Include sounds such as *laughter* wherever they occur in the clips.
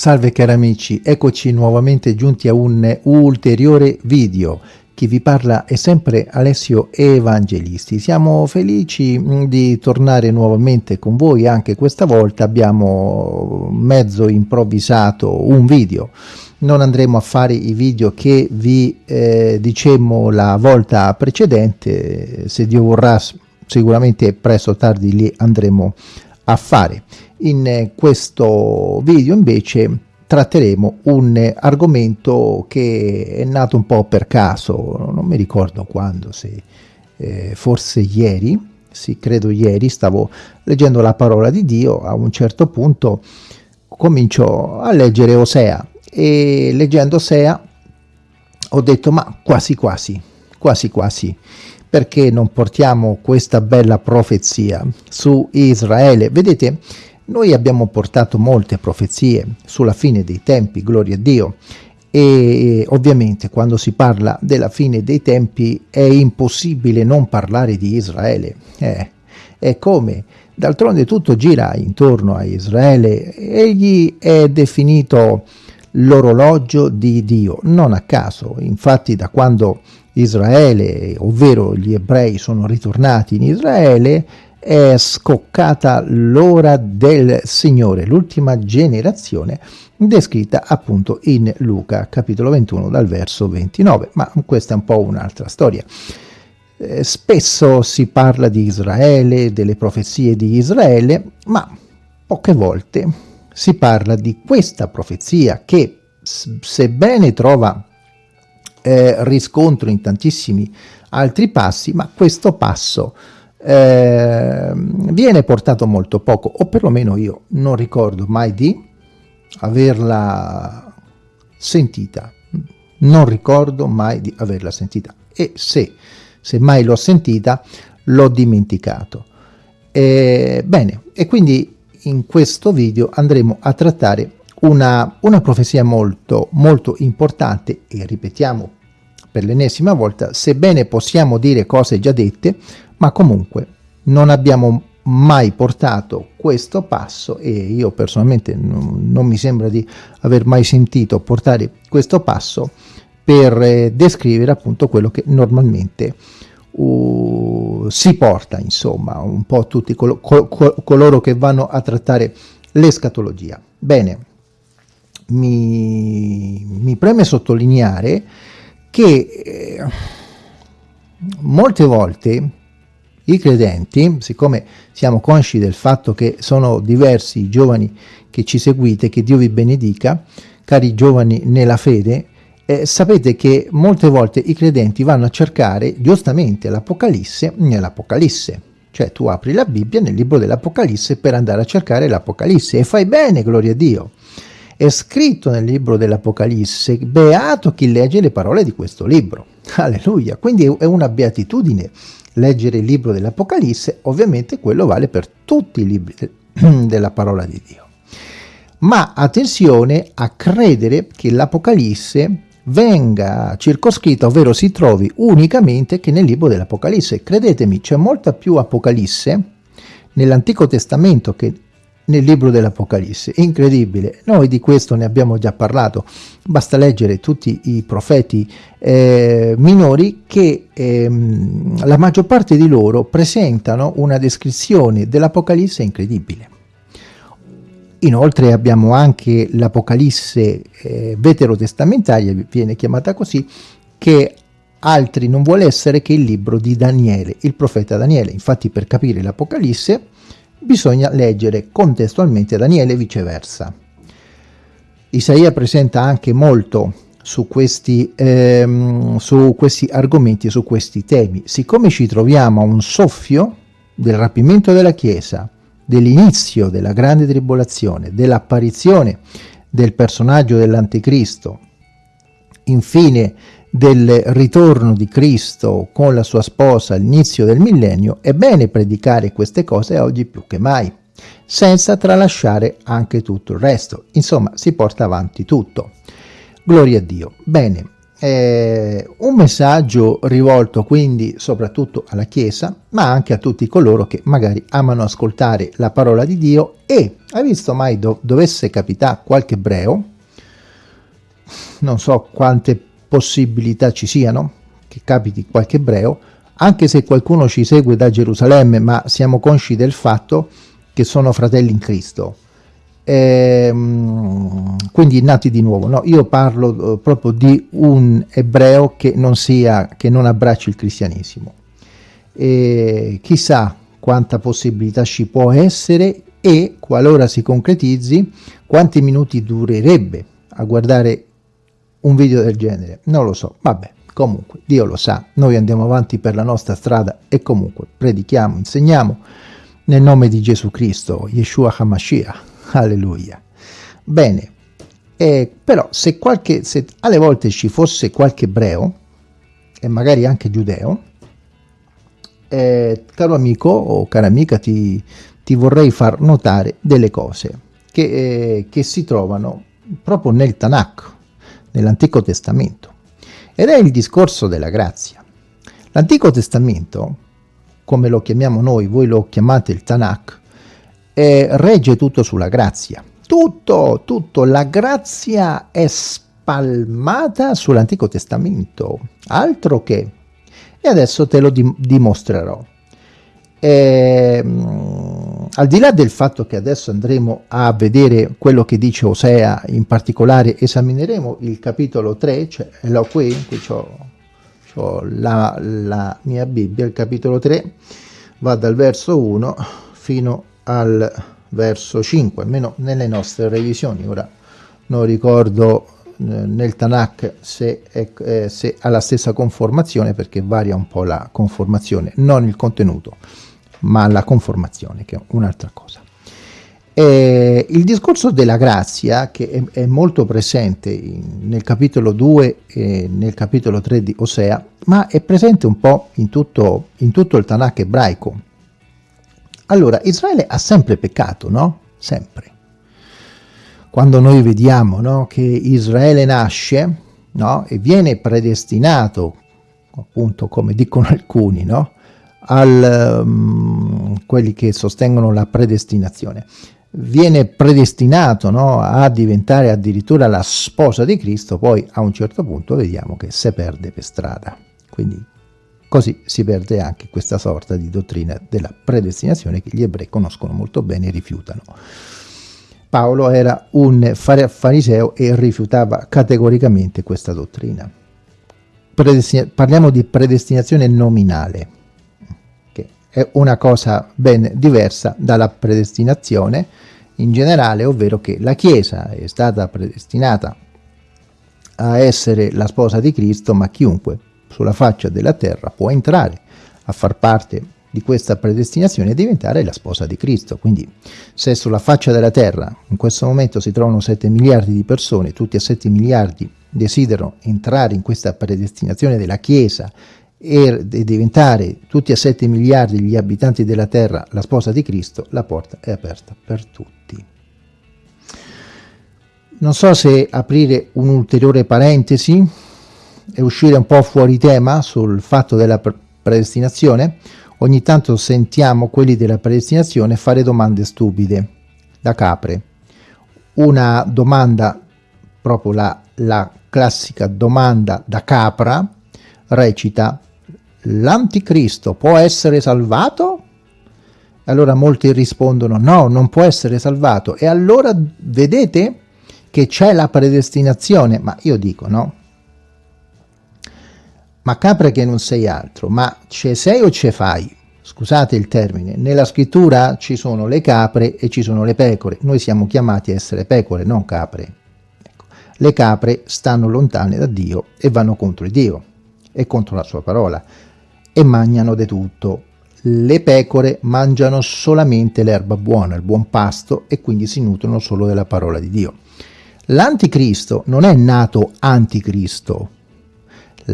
Salve cari amici, eccoci nuovamente giunti a un ulteriore video. Chi vi parla è sempre Alessio Evangelisti. Siamo felici mm, di tornare nuovamente con voi, anche questa volta abbiamo mezzo improvvisato un video. Non andremo a fare i video che vi eh, dicemmo la volta precedente, se Dio vorrà sicuramente presto o tardi li andremo a fare. In questo video invece tratteremo un argomento che è nato un po' per caso, non mi ricordo quando, se eh, forse ieri, sì credo ieri, stavo leggendo la parola di Dio, a un certo punto comincio a leggere Osea. E leggendo Osea ho detto ma quasi quasi, quasi quasi perché non portiamo questa bella profezia su Israele? Vedete, noi abbiamo portato molte profezie sulla fine dei tempi, gloria a Dio, e ovviamente quando si parla della fine dei tempi è impossibile non parlare di Israele. Eh, è come, d'altronde tutto gira intorno a Israele, egli è definito l'orologio di Dio, non a caso, infatti da quando Israele, ovvero gli ebrei sono ritornati in Israele, è scoccata l'ora del Signore, l'ultima generazione descritta appunto in Luca capitolo 21 dal verso 29, ma questa è un po' un'altra storia. Eh, spesso si parla di Israele, delle profezie di Israele, ma poche volte si parla di questa profezia che sebbene trova eh, riscontro in tantissimi altri passi, ma questo passo eh, viene portato molto poco, o perlomeno io non ricordo mai di averla sentita, non ricordo mai di averla sentita, e se, se mai l'ho sentita, l'ho dimenticato. Eh, bene, e quindi in questo video andremo a trattare una, una profezia molto, molto importante e ripetiamo per l'ennesima volta, sebbene possiamo dire cose già dette, ma comunque non abbiamo mai portato questo passo e io personalmente non, non mi sembra di aver mai sentito portare questo passo per eh, descrivere appunto quello che normalmente uh, si porta insomma un po' tutti col col coloro che vanno a trattare l'escatologia. Bene, mi, mi preme sottolineare che eh, molte volte i credenti, siccome siamo consci del fatto che sono diversi i giovani che ci seguite, che Dio vi benedica, cari giovani nella fede, eh, sapete che molte volte i credenti vanno a cercare giustamente l'Apocalisse nell'Apocalisse. Cioè tu apri la Bibbia nel libro dell'Apocalisse per andare a cercare l'Apocalisse e fai bene, gloria a Dio è scritto nel libro dell'Apocalisse, beato chi legge le parole di questo libro. *laughs* Alleluia, quindi è una beatitudine leggere il libro dell'Apocalisse, ovviamente quello vale per tutti i libri *clears throat* della parola di Dio. Ma attenzione a credere che l'Apocalisse venga circoscritta, ovvero si trovi unicamente che nel libro dell'Apocalisse. Credetemi, c'è molta più Apocalisse nell'Antico Testamento che nel libro dell'Apocalisse. Incredibile, noi di questo ne abbiamo già parlato, basta leggere tutti i profeti eh, minori che ehm, la maggior parte di loro presentano una descrizione dell'Apocalisse incredibile. Inoltre abbiamo anche l'Apocalisse eh, veterotestamentaria, viene chiamata così, che altri non vuole essere che il libro di Daniele, il profeta Daniele. Infatti per capire l'Apocalisse bisogna leggere contestualmente Daniele e viceversa. Isaia presenta anche molto su questi, ehm, su questi argomenti, su questi temi. Siccome ci troviamo a un soffio del rapimento della Chiesa, dell'inizio della grande tribolazione, dell'apparizione del personaggio dell'anticristo, infine del ritorno di Cristo con la sua sposa all'inizio del millennio, è bene predicare queste cose oggi più che mai, senza tralasciare anche tutto il resto. Insomma, si porta avanti tutto. Gloria a Dio. Bene, è un messaggio rivolto quindi soprattutto alla Chiesa, ma anche a tutti coloro che magari amano ascoltare la parola di Dio e, hai visto mai do dovesse capitare qualche ebreo, non so quante possibilità ci siano, che capiti qualche ebreo, anche se qualcuno ci segue da Gerusalemme, ma siamo consci del fatto che sono fratelli in Cristo ehm, quindi nati di nuovo. No, io parlo eh, proprio di un ebreo che non, sia, che non abbracci il cristianesimo. E chissà quanta possibilità ci può essere e qualora si concretizzi quanti minuti durerebbe a guardare un video del genere. Non lo so vabbè comunque Dio lo sa noi andiamo avanti per la nostra strada e comunque predichiamo insegniamo nel nome di Gesù Cristo Yeshua HaMashiach. Alleluia. Bene, eh, però se, qualche, se alle volte ci fosse qualche ebreo, e magari anche giudeo, eh, caro amico o cara amica ti, ti vorrei far notare delle cose che, eh, che si trovano proprio nel Tanakh, nell'Antico Testamento, ed è il discorso della grazia. L'Antico Testamento, come lo chiamiamo noi, voi lo chiamate il Tanakh, eh, regge tutto sulla grazia. Tutto, tutto, la grazia è spalmata sull'Antico Testamento, altro che. E adesso te lo dim dimostrerò. E, mh, al di là del fatto che adesso andremo a vedere quello che dice Osea, in particolare esamineremo il capitolo 3, cioè l'ho qui, qui ho la, la mia Bibbia, il capitolo 3, va dal verso 1 fino al verso 5, almeno nelle nostre revisioni. Ora non ricordo eh, nel Tanakh se, è, eh, se ha la stessa conformazione perché varia un po' la conformazione, non il contenuto, ma la conformazione che è un'altra cosa. E il discorso della grazia, che è, è molto presente in, nel capitolo 2 e nel capitolo 3 di Osea, ma è presente un po' in tutto, in tutto il Tanakh ebraico, allora, Israele ha sempre peccato, no? Sempre. Quando noi vediamo no, che Israele nasce no, e viene predestinato, appunto come dicono alcuni, no, al, um, quelli che sostengono la predestinazione, viene predestinato no, a diventare addirittura la sposa di Cristo, poi a un certo punto vediamo che se perde per strada. Quindi Così si perde anche questa sorta di dottrina della predestinazione che gli ebrei conoscono molto bene e rifiutano. Paolo era un fariseo e rifiutava categoricamente questa dottrina. parliamo di predestinazione nominale, è una cosa ben diversa dalla predestinazione in generale, ovvero che la Chiesa è stata predestinata a essere la sposa di Cristo, ma chiunque sulla faccia della terra può entrare a far parte di questa predestinazione e diventare la sposa di Cristo. Quindi se sulla faccia della terra in questo momento si trovano 7 miliardi di persone, tutti a 7 miliardi desiderano entrare in questa predestinazione della Chiesa e diventare tutti a 7 miliardi gli abitanti della terra la sposa di Cristo, la porta è aperta per tutti. Non so se aprire un'ulteriore parentesi e uscire un po' fuori tema sul fatto della predestinazione, ogni tanto sentiamo quelli della predestinazione fare domande stupide, da capre. Una domanda, proprio la, la classica domanda da capra, recita l'anticristo può essere salvato? Allora molti rispondono no, non può essere salvato. E allora vedete che c'è la predestinazione? Ma io dico no, ma capre che non sei altro, ma ce sei o ce fai? Scusate il termine, nella scrittura ci sono le capre e ci sono le pecore, noi siamo chiamati a essere pecore, non capre. Ecco. Le capre stanno lontane da Dio e vanno contro Dio e contro la sua parola e mangiano di tutto. Le pecore mangiano solamente l'erba buona, il buon pasto e quindi si nutrono solo della parola di Dio. L'anticristo non è nato anticristo,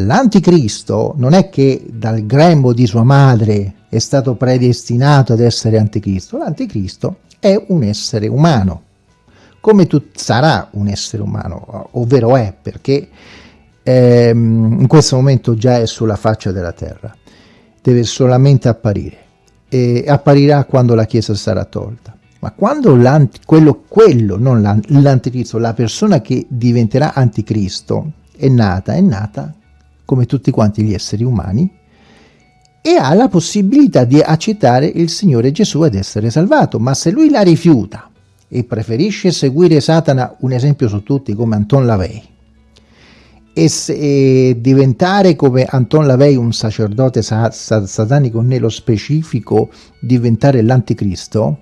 L'anticristo non è che dal grembo di sua madre è stato predestinato ad essere anticristo, l'anticristo è un essere umano, come tu sarà un essere umano, ovvero è, perché ehm, in questo momento già è sulla faccia della terra, deve solamente apparire e apparirà quando la Chiesa sarà tolta. Ma quando quello, quello, non l'anticristo, la persona che diventerà anticristo è nata, è nata come tutti quanti gli esseri umani e ha la possibilità di accettare il Signore Gesù ed essere salvato. Ma se lui la rifiuta e preferisce seguire Satana, un esempio su tutti come Anton Lavey, e, e diventare come Anton Lavey un sacerdote sa, sa, satanico nello specifico, diventare l'anticristo,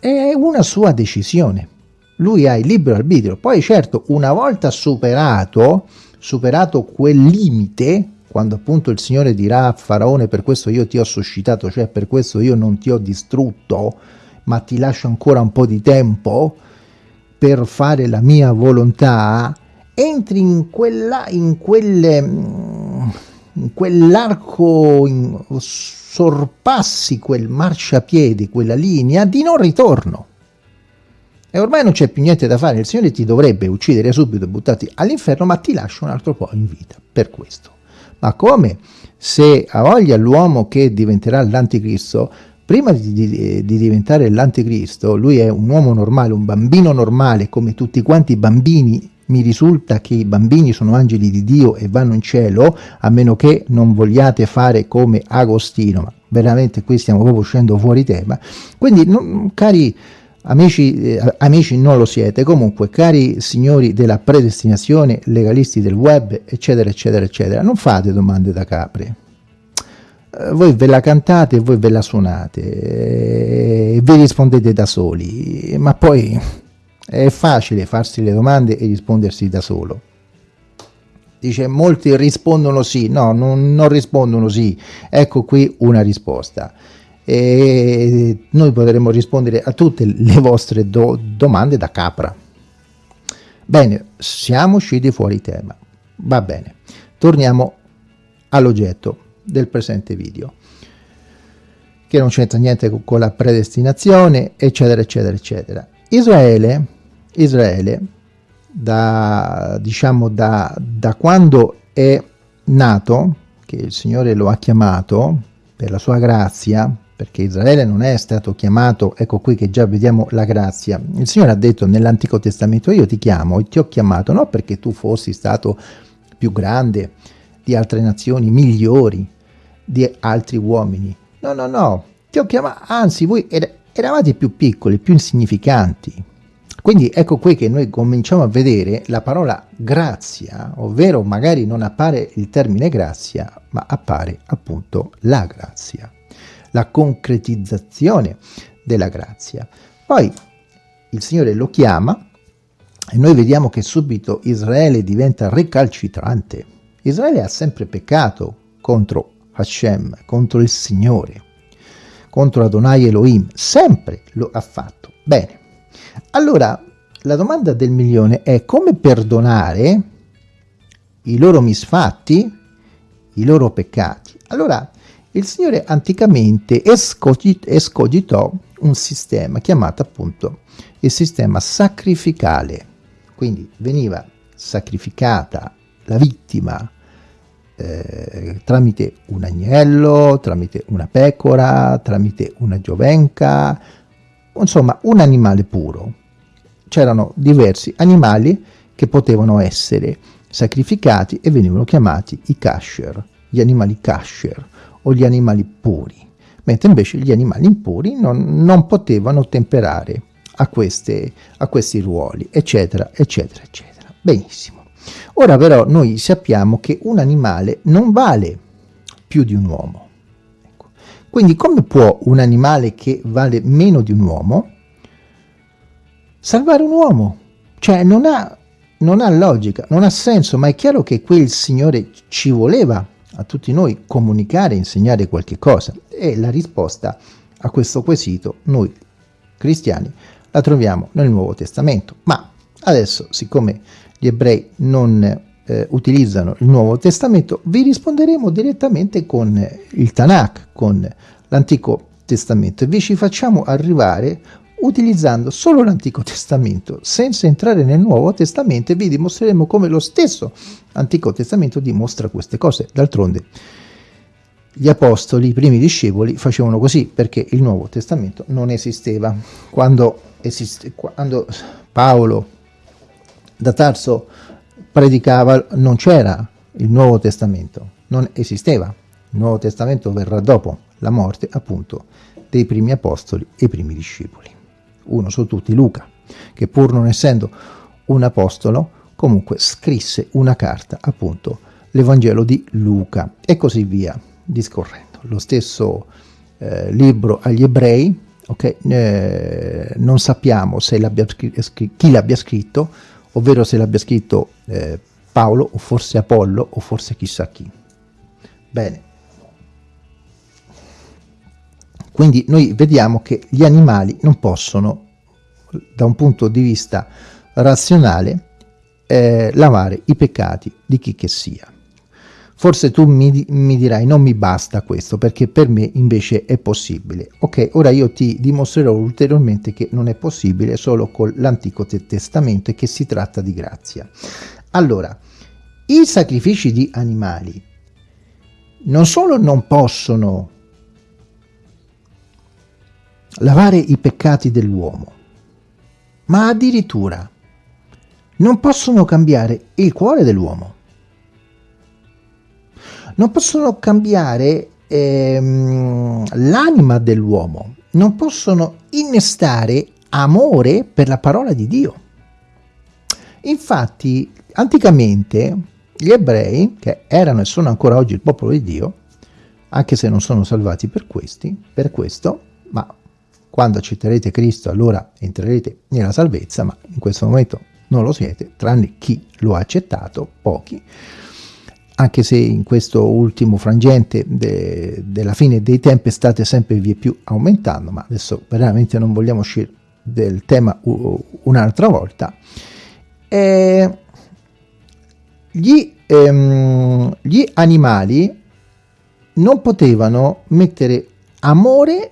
è una sua decisione. Lui ha il libero arbitrio. Poi certo, una volta superato, superato quel limite, quando appunto il Signore dirà a Faraone per questo io ti ho suscitato, cioè per questo io non ti ho distrutto, ma ti lascio ancora un po' di tempo per fare la mia volontà, entri in quella, in quelle, in quell'arco, in, sorpassi quel marciapiede, quella linea di non ritorno. E ormai non c'è più niente da fare, il Signore ti dovrebbe uccidere subito e buttarti all'inferno, ma ti lascia un altro po' in vita per questo. Ma come se ha voglia l'uomo che diventerà l'anticristo, prima di, di, di, diventare l'anticristo, lui è un uomo normale, un bambino normale, come tutti quanti i bambini mi risulta che i bambini sono angeli di Dio e vanno in cielo, a meno che non vogliate fare come Agostino, ma veramente qui stiamo proprio uscendo fuori tema. Quindi, non, cari amici, eh, amici non lo siete, comunque, cari signori della predestinazione, legalisti del web, eccetera, eccetera, eccetera, non fate domande da capri. Eh, voi ve la cantate e voi ve la suonate eh, e vi rispondete da soli, ma poi è facile farsi le domande e rispondersi da solo. Dice, molti rispondono sì. No, non, non rispondono sì. Ecco qui una risposta. E noi potremo rispondere a tutte le vostre do domande da capra. Bene, siamo usciti fuori tema. Va bene. Torniamo all'oggetto del presente video che non c'entra niente con la predestinazione, eccetera, eccetera, eccetera. Israele Israele, da, diciamo, da, da quando è nato, che il Signore lo ha chiamato per la sua grazia, perché Israele non è stato chiamato, ecco qui che già vediamo la grazia. Il Signore ha detto nell'Antico Testamento, io ti chiamo e ti ho chiamato, non perché tu fossi stato più grande di altre nazioni, migliori di altri uomini. No, no, no, ti ho chiamato, anzi voi eravate più piccoli, più insignificanti, quindi ecco qui che noi cominciamo a vedere la parola grazia, ovvero magari non appare il termine grazia, ma appare appunto la grazia, la concretizzazione della grazia. Poi il Signore lo chiama e noi vediamo che subito Israele diventa recalcitrante. Israele ha sempre peccato contro Hashem, contro il Signore, contro Adonai Elohim, sempre lo ha fatto. Bene, allora, la domanda del milione è come perdonare i loro misfatti, i loro peccati. Allora, il Signore anticamente escogitò un sistema chiamato appunto il sistema sacrificale. Quindi veniva sacrificata la vittima eh, tramite un agnello, tramite una pecora, tramite una giovenca, insomma un animale puro. C'erano diversi animali che potevano essere sacrificati e venivano chiamati i kasher, gli animali kasher o gli animali puri, mentre invece gli animali impuri non, non potevano temperare a, queste, a questi ruoli, eccetera, eccetera, eccetera. Benissimo. Ora però noi sappiamo che un animale non vale più di un uomo. Quindi come può un animale che vale meno di un uomo salvare un uomo? Cioè non ha, non ha logica, non ha senso, ma è chiaro che qui il Signore ci voleva a tutti noi comunicare, insegnare qualche cosa. E la risposta a questo quesito noi cristiani la troviamo nel Nuovo Testamento. Ma adesso, siccome gli ebrei non eh, utilizzano il Nuovo Testamento, vi risponderemo direttamente con il Tanakh, con l'Antico Testamento e vi ci facciamo arrivare utilizzando solo l'Antico Testamento, senza entrare nel Nuovo Testamento e vi dimostreremo come lo stesso Antico Testamento dimostra queste cose. D'altronde gli apostoli, i primi discepoli, facevano così perché il Nuovo Testamento non esisteva. Quando, esiste, quando Paolo da Tarso predicava non c'era il Nuovo Testamento, non esisteva. Il Nuovo Testamento verrà dopo la morte appunto dei primi apostoli e i primi discepoli. Uno su tutti, Luca, che pur non essendo un apostolo, comunque scrisse una carta, appunto, l'Evangelo di Luca e così via discorrendo. Lo stesso eh, libro agli ebrei, okay, eh, non sappiamo l'abbia chi l'abbia scritto, ovvero se l'abbia scritto eh, Paolo o forse Apollo o forse chissà chi. Bene. Quindi noi vediamo che gli animali non possono, da un punto di vista razionale, eh, lavare i peccati di chi che sia. Forse tu mi, mi, dirai non mi basta questo perché per me invece è possibile. Ok, ora io ti dimostrerò ulteriormente che non è possibile solo con l'Antico Testamento e che si tratta di grazia. Allora, i sacrifici di animali non solo non possono lavare i peccati dell'uomo, ma addirittura non possono cambiare il cuore dell'uomo non possono cambiare ehm, l'anima dell'uomo, non possono innestare amore per la parola di Dio. Infatti, anticamente gli ebrei, che erano e sono ancora oggi il popolo di Dio, anche se non sono salvati per, questi, per questo, ma quando accetterete Cristo allora entrerete nella salvezza, ma in questo momento non lo siete, tranne chi lo ha accettato, pochi, anche se in questo ultimo frangente de, della fine dei tempi state sempre via più aumentando, ma adesso veramente non vogliamo uscire del tema un'altra volta, eh, gli, ehm, gli animali non potevano mettere amore,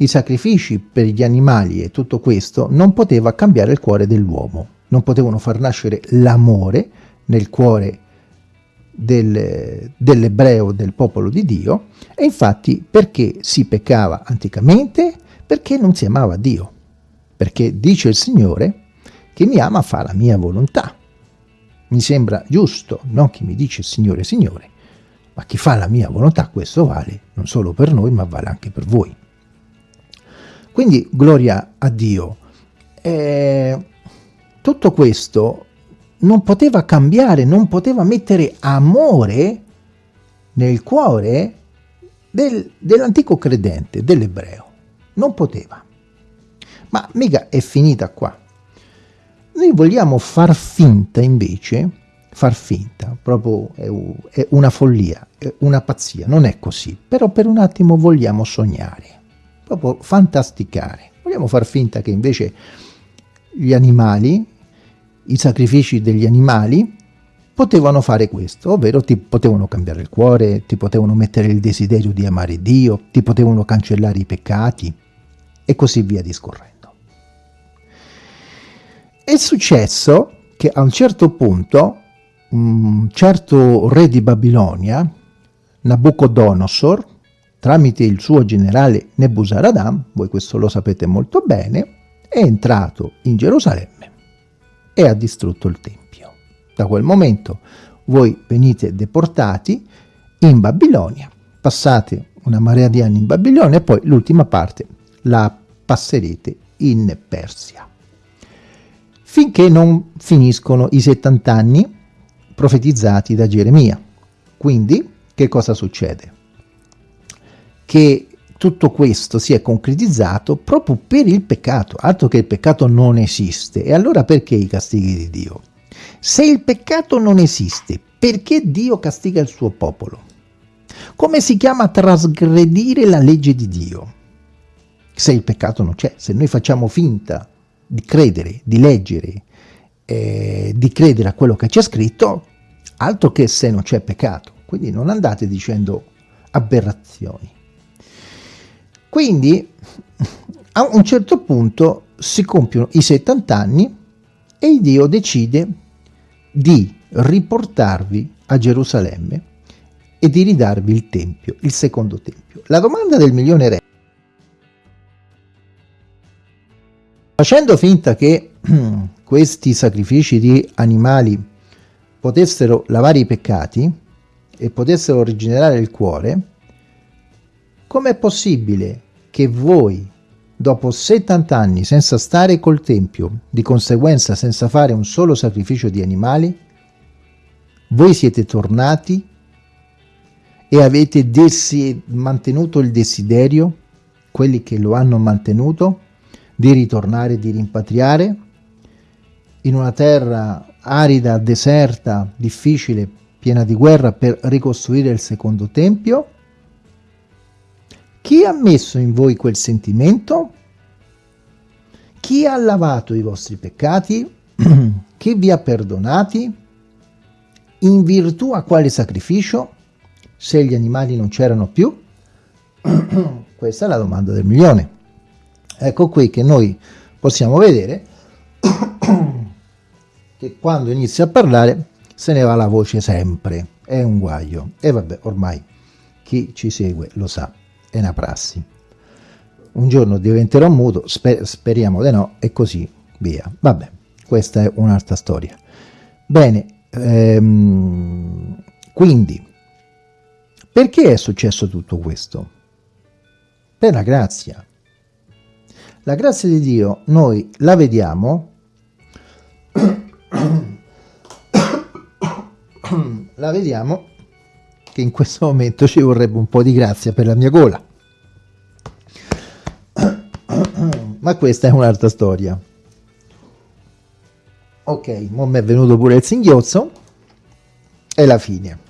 i sacrifici per gli animali e tutto questo non poteva cambiare il cuore dell'uomo, non potevano far nascere l'amore nel cuore del, dell'ebreo del popolo di Dio e infatti perché si peccava anticamente? Perché non si amava Dio, perché dice il Signore che mi ama fa la mia volontà. Mi sembra giusto, non chi mi dice Signore, Signore, ma chi fa la mia volontà, questo vale non solo per noi, ma vale anche per voi. Quindi gloria a Dio. Eh, tutto questo non poteva cambiare, non poteva mettere amore nel cuore del, dell'antico credente, dell'ebreo. Non poteva. Ma mica è finita qua. Noi vogliamo far finta invece, far finta, proprio è, una follia, è una pazzia, non è così. Però per un attimo vogliamo sognare, proprio fantasticare. Vogliamo far finta che invece gli animali, i sacrifici degli animali potevano fare questo, ovvero ti potevano cambiare il cuore, ti potevano mettere il desiderio di amare Dio, ti potevano cancellare i peccati e così via discorrendo. È successo che a un certo punto un certo re di Babilonia, Nabucodonosor, tramite il suo generale Nebuzaradan, voi questo lo sapete molto bene, è entrato in Gerusalemme e ha distrutto il Tempio. Da quel momento voi venite deportati in Babilonia, passate una marea di anni in Babilonia e poi l'ultima parte la passerete in Persia. Finché non finiscono i 70 anni profetizzati da Geremia. Quindi che cosa succede? Che tutto questo si è concretizzato proprio per il peccato, altro che il peccato non esiste. E allora perché i castighi di Dio? Se il peccato non esiste, perché Dio castiga il suo popolo? Come si chiama trasgredire la legge di Dio? Se il peccato non c'è, se noi facciamo finta di credere, di leggere, eh, di credere a quello che c'è scritto, altro che se non c'è peccato. Quindi non andate dicendo aberrazioni. Quindi a un certo punto si compiono i 70 anni e Dio decide di riportarvi a Gerusalemme e di ridarvi il Tempio, il secondo Tempio. La domanda del milione re Facendo finta che *clears throat* questi sacrifici di animali potessero lavare i peccati e potessero rigenerare il cuore, com'è possibile che voi, dopo 70 anni senza stare col Tempio, di conseguenza senza fare un solo sacrificio di animali, voi siete tornati e avete mantenuto il desiderio, quelli che lo hanno mantenuto, di ritornare, di rimpatriare in una terra arida, deserta, difficile, piena di guerra per ricostruire il secondo tempio? Chi ha messo in voi quel sentimento? Chi ha lavato i vostri peccati? *clears throat* Chi vi ha perdonati? In virtù a quale sacrificio? Se gli animali non c'erano più? *clears throat* Questa è la domanda del milione. Ecco qui che noi possiamo vedere *clears throat* che quando inizia a parlare se ne va la voce sempre, è un guaio. E vabbè, ormai chi ci segue lo sa, è una prassi. Un giorno diventerò muto, sper speriamo di no, e così via. Vabbè, questa è un'altra storia. Bene, ehm, quindi, perché è successo tutto questo? Per la grazia. La grazia di Dio noi la vediamo, *coughs* la vediamo che in questo momento ci vorrebbe un po' di grazia per la mia gola. *coughs* Ma questa è un'altra storia. Ok, mo mi è venuto pure il singhiozzo e la fine.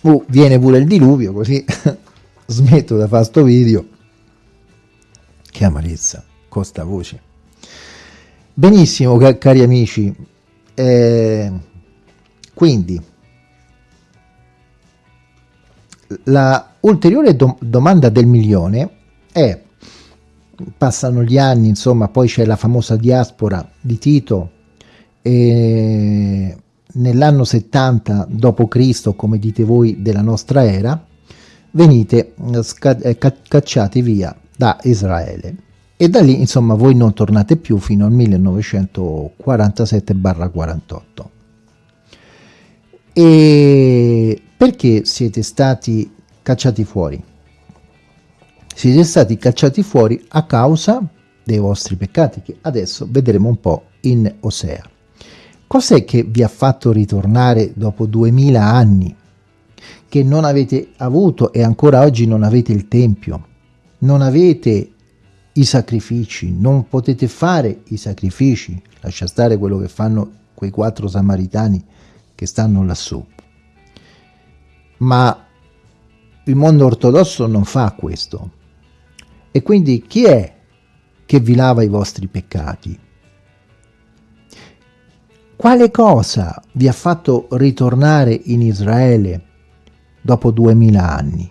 Uh, viene pure il diluvio, così *laughs* smetto da fare sto video. Che amarezza costa voce. Benissimo, cari amici. Eh, quindi, la ulteriore do domanda del milione è, passano gli anni, insomma, poi c'è la famosa diaspora di Tito, e nell'anno 70 d.C., come dite voi, della nostra era, venite eh, cacciati via da Israele e da lì insomma voi non tornate più fino al 1947-48 e perché siete stati cacciati fuori? siete stati cacciati fuori a causa dei vostri peccati che adesso vedremo un po' in Osea cos'è che vi ha fatto ritornare dopo duemila anni che non avete avuto e ancora oggi non avete il Tempio non avete i sacrifici, non potete fare i sacrifici, lascia stare quello che fanno quei quattro samaritani che stanno lassù. Ma il mondo ortodosso non fa questo. E quindi chi è che vi lava i vostri peccati? Quale cosa vi ha fatto ritornare in Israele dopo duemila anni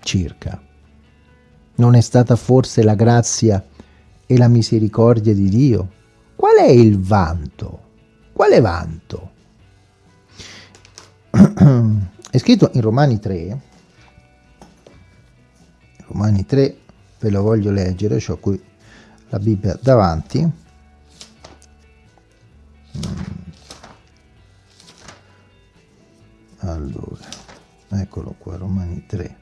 circa? Non è stata forse la grazia e la misericordia di Dio? Qual è il vanto? Quale vanto? *clears throat* è scritto in Romani 3, Romani 3, ve lo voglio leggere, ho qui la Bibbia davanti. Allora, eccolo qua, Romani 3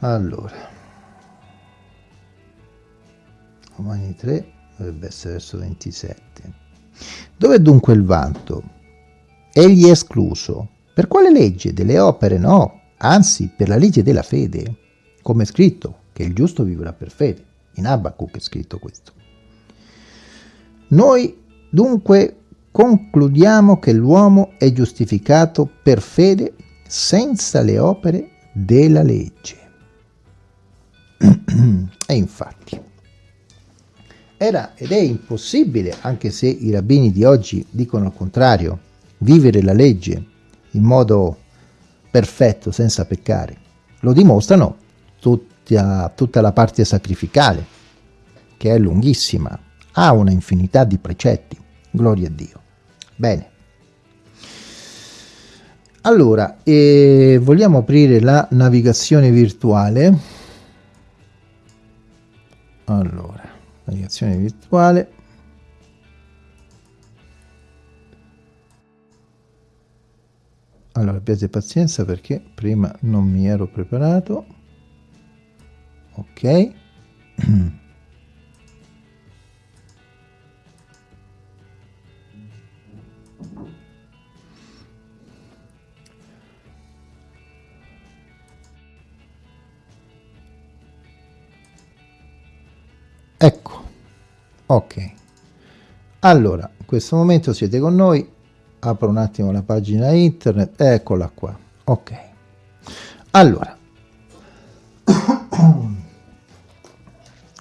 allora. Romani 3 dovrebbe essere verso 27 dove dunque il vanto? egli è escluso per quale legge? delle opere? no anzi per la legge della fede come è scritto che il giusto vivrà per fede in Abacuc è scritto questo noi dunque concludiamo che l'uomo è giustificato per fede senza le opere della legge *clears throat* e infatti era ed è impossibile, anche se i rabbini di oggi dicono il contrario, vivere la legge in modo perfetto, senza peccare. Lo dimostrano tutta, tutta la parte sacrificale. che è lunghissima, ha una infinità di precetti, gloria a Dio. Bene. Allora, eh, vogliamo aprire la navigazione virtuale. Allora, navigazione virtuale. Allora, abbiate pazienza perché prima non mi ero preparato. Ok. *clears throat* Ecco, ok. Allora, in questo momento siete con noi, apro un attimo la pagina internet, eccola qua, ok. Allora,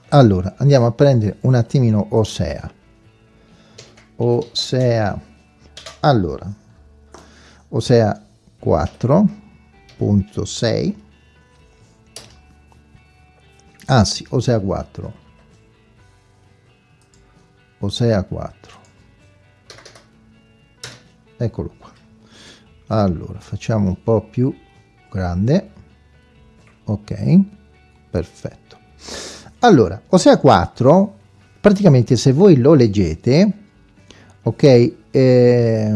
allora andiamo a prendere un attimino Osea. Osea, allora, Osea 4.6, anzi, Osea 4 Osea 4 eccolo qua. Allora facciamo un po' più grande. Ok perfetto. Allora Osea 4 praticamente se voi lo leggete ok eh,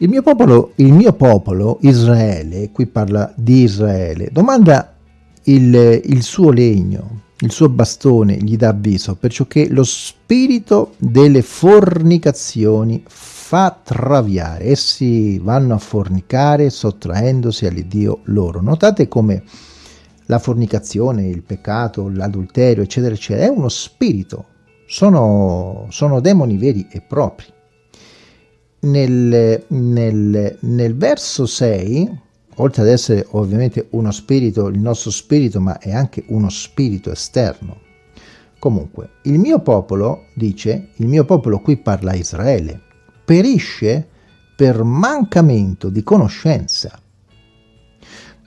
Il mio popolo, il mio popolo Israele, qui parla di Israele, domanda il, il suo legno, il suo bastone gli dà avviso, perciò che lo spirito delle fornicazioni fa traviare. Essi vanno a fornicare sottraendosi all'Iddio loro. Notate come la fornicazione, il peccato, l'adulterio, eccetera, eccetera, è uno spirito. Sono, sono demoni veri e propri nel, nel, nel verso 6, oltre ad essere ovviamente uno spirito, il nostro spirito, ma è anche uno spirito esterno. Comunque, il mio popolo, dice, il mio popolo qui parla Israele, perisce per mancamento di conoscenza.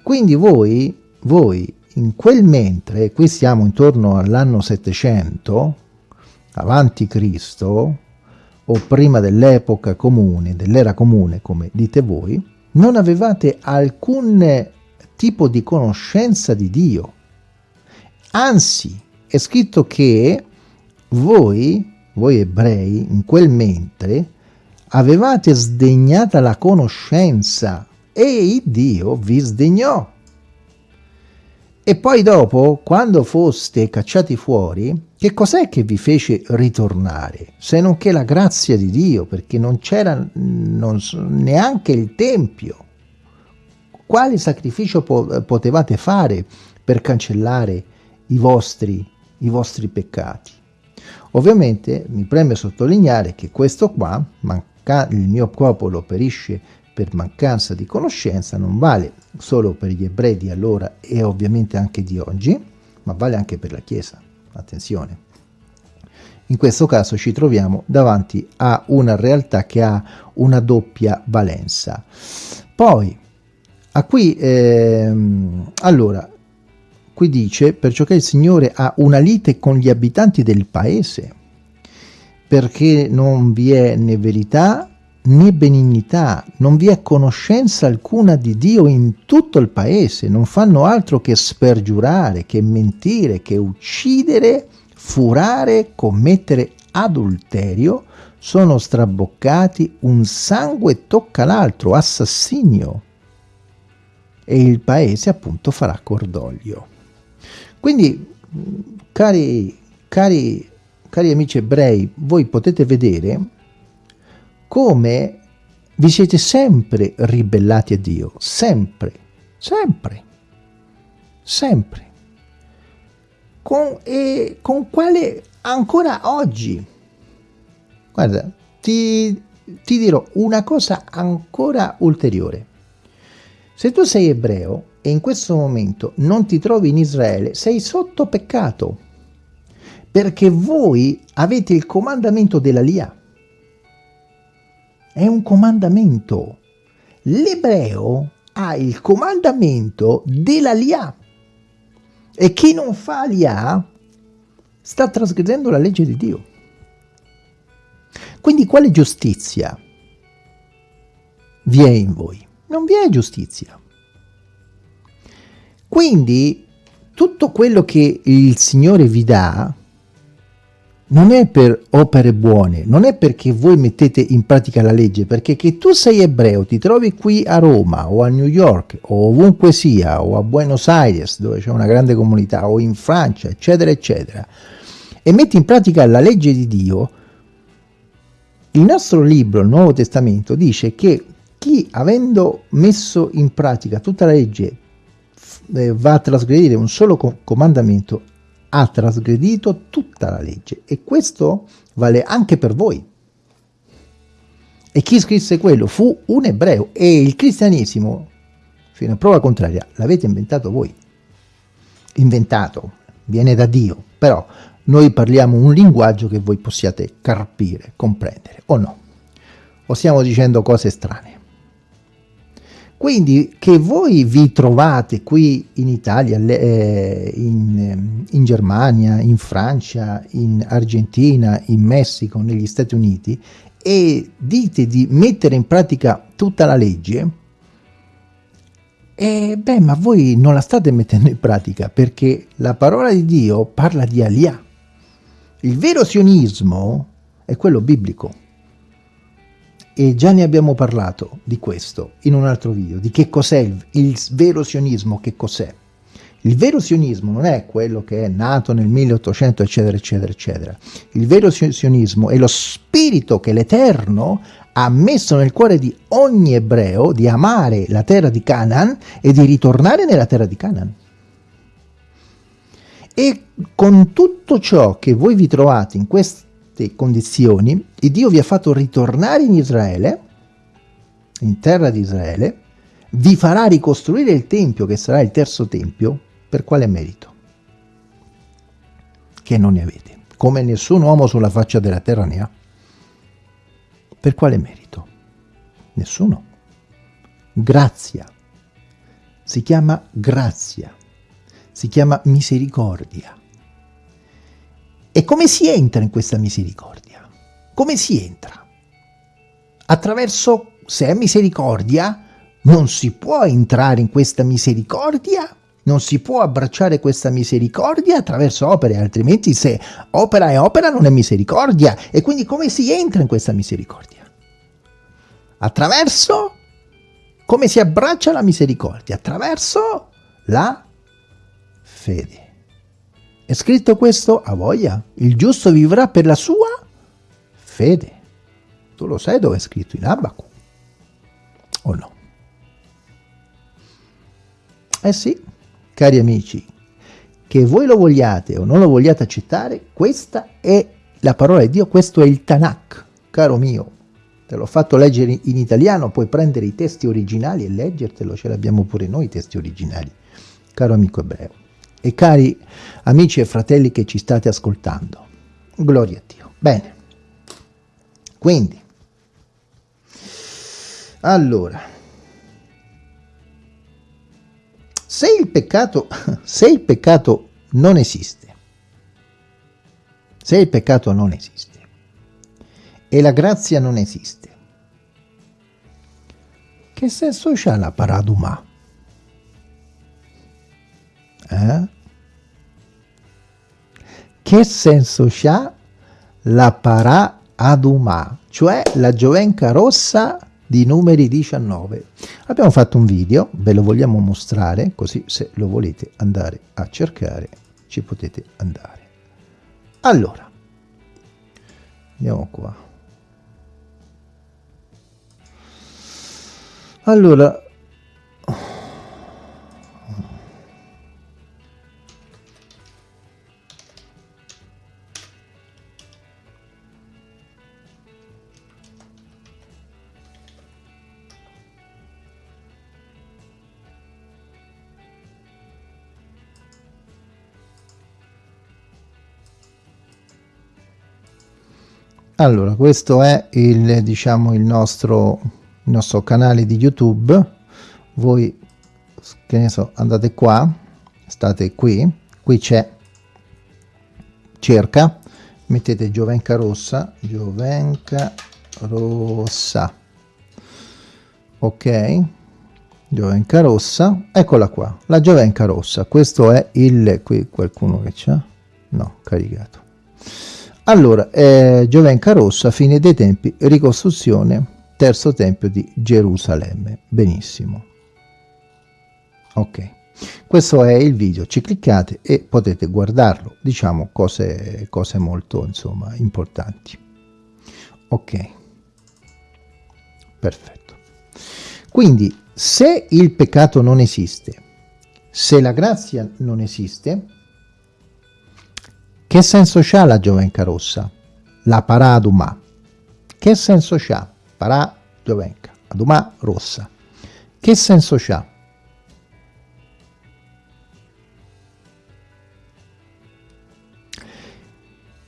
Quindi voi, voi in quel mentre, qui siamo intorno all'anno 700, avanti Cristo, o prima dell'epoca comune, dell'era comune, come dite voi, non avevate alcun tipo di conoscenza di Dio. Anzi, è scritto che voi, voi ebrei, in quel mentre, avevate sdegnata la conoscenza e Dio vi sdegnò. E poi dopo, quando foste cacciati fuori, che cos'è che vi fece ritornare? Se non che la grazia di Dio, perché non c'era neanche il Tempio. Quale sacrificio po potevate fare per cancellare i vostri, i vostri peccati? Ovviamente mi preme sottolineare che questo qua, il mio popolo perisce per mancanza di conoscenza non vale solo per gli ebrei di allora e ovviamente anche di oggi, ma vale anche per la Chiesa. Attenzione. In questo caso ci troviamo davanti a una realtà che ha una doppia valenza. Poi, a qui, ehm, allora, qui dice, perciò che il Signore ha una lite con gli abitanti del paese, perché non vi è né verità né benignità, non vi è conoscenza alcuna di Dio in tutto il paese, non fanno altro che spergiurare, che mentire, che uccidere, furare, commettere adulterio, sono straboccati, un sangue tocca l'altro, assassinio, e il paese appunto farà cordoglio. Quindi, cari, cari, cari amici ebrei, voi potete vedere come vi siete sempre ribellati a Dio, sempre, sempre, sempre. Con, e con quale ancora oggi. Guarda, ti, ti dirò una cosa ancora ulteriore. Se tu sei ebreo e in questo momento non ti trovi in Israele, sei sotto peccato, perché voi avete il comandamento della Lia è un comandamento. L'ebreo ha il comandamento della Lia. E chi non fa Lia sta trasgredendo la legge di Dio. Quindi quale giustizia vi è in voi? Non vi è giustizia. Quindi tutto quello che il Signore vi dà non è per opere buone, non è perché voi mettete in pratica la legge, perché che tu sei ebreo, ti trovi qui a Roma o a New York o ovunque sia, o a Buenos Aires dove c'è una grande comunità, o in Francia, eccetera, eccetera, e metti in pratica la legge di Dio, il nostro libro, il Nuovo Testamento, dice che chi avendo messo in pratica tutta la legge eh, va a trasgredire un solo comandamento ha trasgredito tutta la legge e questo vale anche per voi. E chi scrisse quello fu un ebreo e il cristianesimo, fino a prova contraria, l'avete inventato voi. Inventato, viene da Dio, però noi parliamo un linguaggio che voi possiate carpire, comprendere, o no? O stiamo dicendo cose strane? Quindi che voi vi trovate qui in Italia, eh, in, ehm, in, Germania, in Francia, in Argentina, in Messico, negli Stati Uniti e dite di mettere in pratica tutta la legge, eh, beh, ma voi non la state mettendo in pratica perché la parola di Dio parla di Alia. Il vero sionismo è quello biblico e già ne abbiamo parlato di questo in un altro video, di che cos'è il, il, vero sionismo, che cos'è. Il vero sionismo non è quello che è nato nel 1800 eccetera eccetera eccetera. Il vero sionismo è lo spirito che l'Eterno ha messo nel cuore di ogni ebreo di amare la terra di Canaan e di ritornare nella terra di Canaan. E con tutto ciò che voi vi trovate in questo queste condizioni, e Dio vi ha fatto ritornare in Israele, in terra di Israele, vi farà ricostruire il Tempio, che sarà il terzo Tempio, per quale merito? Che non ne avete, come nessun uomo sulla faccia della terra ne ha. Per quale merito? Nessuno. Grazia. Si chiama grazia. Si chiama misericordia. E come si entra in questa misericordia? Come si entra? Attraverso, se è misericordia, non si può entrare in questa misericordia, non si può abbracciare questa misericordia attraverso opere, altrimenti se opera è opera non è misericordia. E quindi come si entra in questa misericordia? Attraverso, come si abbraccia la misericordia? Attraverso la fede. È scritto questo a voglia. Il giusto vivrà per la sua fede. Tu lo sai dove è scritto in Abacu? O no? Eh sì, cari amici, che voi lo vogliate o non lo vogliate accettare, questa è la parola di Dio, questo è il Tanakh, caro mio. Te l'ho fatto leggere in italiano, puoi prendere i testi originali e leggertelo, ce l'abbiamo pure noi i testi originali, caro amico ebreo e cari amici e fratelli che ci state ascoltando. Gloria a Dio. Bene, quindi, allora, se il peccato, *laughs* se il peccato non esiste, se il peccato non esiste e la grazia non esiste, che senso c'ha la paraduma? Eh? Che senso ha la para aduma, cioè la giovenca rossa di numeri 19. Abbiamo fatto un video, ve lo vogliamo mostrare, così se lo volete andare a cercare ci potete andare. Allora, andiamo qua. Allora, allora questo è il diciamo il nostro il nostro canale di youtube. Voi che ne so andate qua state qui. Qui c'è cerca mettete giovenca rossa giovenca rossa. Ok? Giovenca rossa eccola qua la giovenca rossa. Questo è il qui qualcuno che c'ha? No caricato allora, eh, Giovenca Rossa, fine dei tempi, ricostruzione, terzo tempio di Gerusalemme. Benissimo. Ok, questo è il video, ci cliccate e potete guardarlo, diciamo cose, cose molto insomma importanti. Ok, perfetto. Quindi, se il peccato non esiste, se la grazia non esiste, che senso c'ha la Giovenca rossa? La parà adumà. Che senso c'ha? Parà Giovenca, adumà rossa. Che senso c'ha?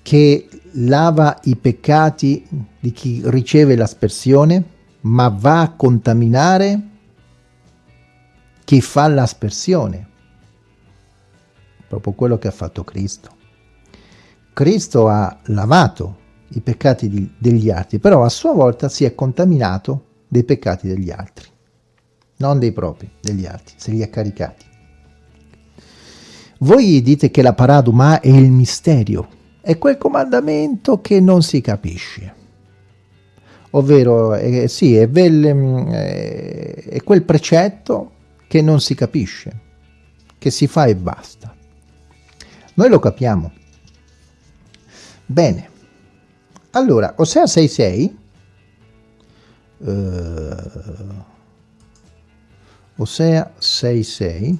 Che lava i peccati di chi riceve l'aspersione, ma va a contaminare chi fa l'aspersione. Proprio quello che ha fatto Cristo. Cristo ha lavato i peccati di, degli altri, però a sua volta si è contaminato dei peccati degli altri, non dei propri, degli altri, se li ha caricati. Voi dite che la paraduma è il misterio, è quel comandamento che non si capisce. Ovvero, eh, sì, è, vel, eh, è quel precetto che non si capisce, che si fa e basta. Noi lo capiamo, Bene, allora, Osea 6.6, uh, Osea 6.6,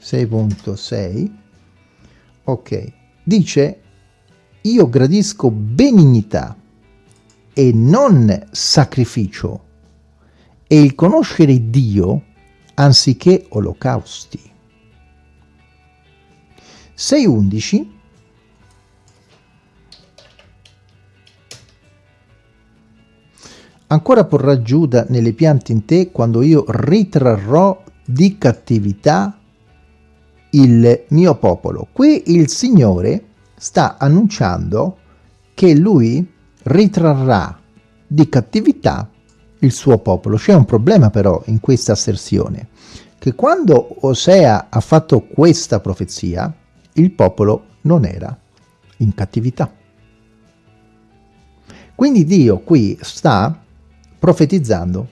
6.6, ok, dice, io gradisco benignità e non sacrificio e il conoscere Dio anziché olocausti. 6.11 ancora porrà Giuda nelle piante in te quando io ritrarrò di cattività il mio popolo. Qui il Signore sta annunciando che lui ritrarrà di cattività il suo popolo. C'è un problema però in questa asserzione, che quando Osea ha fatto questa profezia, il popolo non era in cattività. Quindi Dio qui sta profetizzando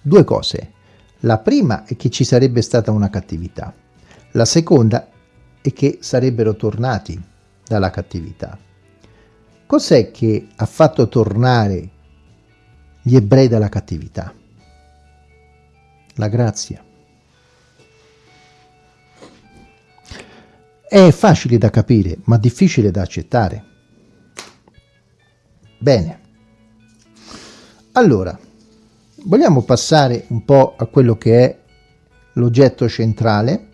due cose. La prima è che ci sarebbe stata una cattività. La seconda è che sarebbero tornati dalla cattività. Cos'è che ha fatto tornare gli ebrei dalla cattività? La grazia. È facile da capire, ma difficile da accettare. Bene. Allora, vogliamo passare un po' a quello che è l'oggetto centrale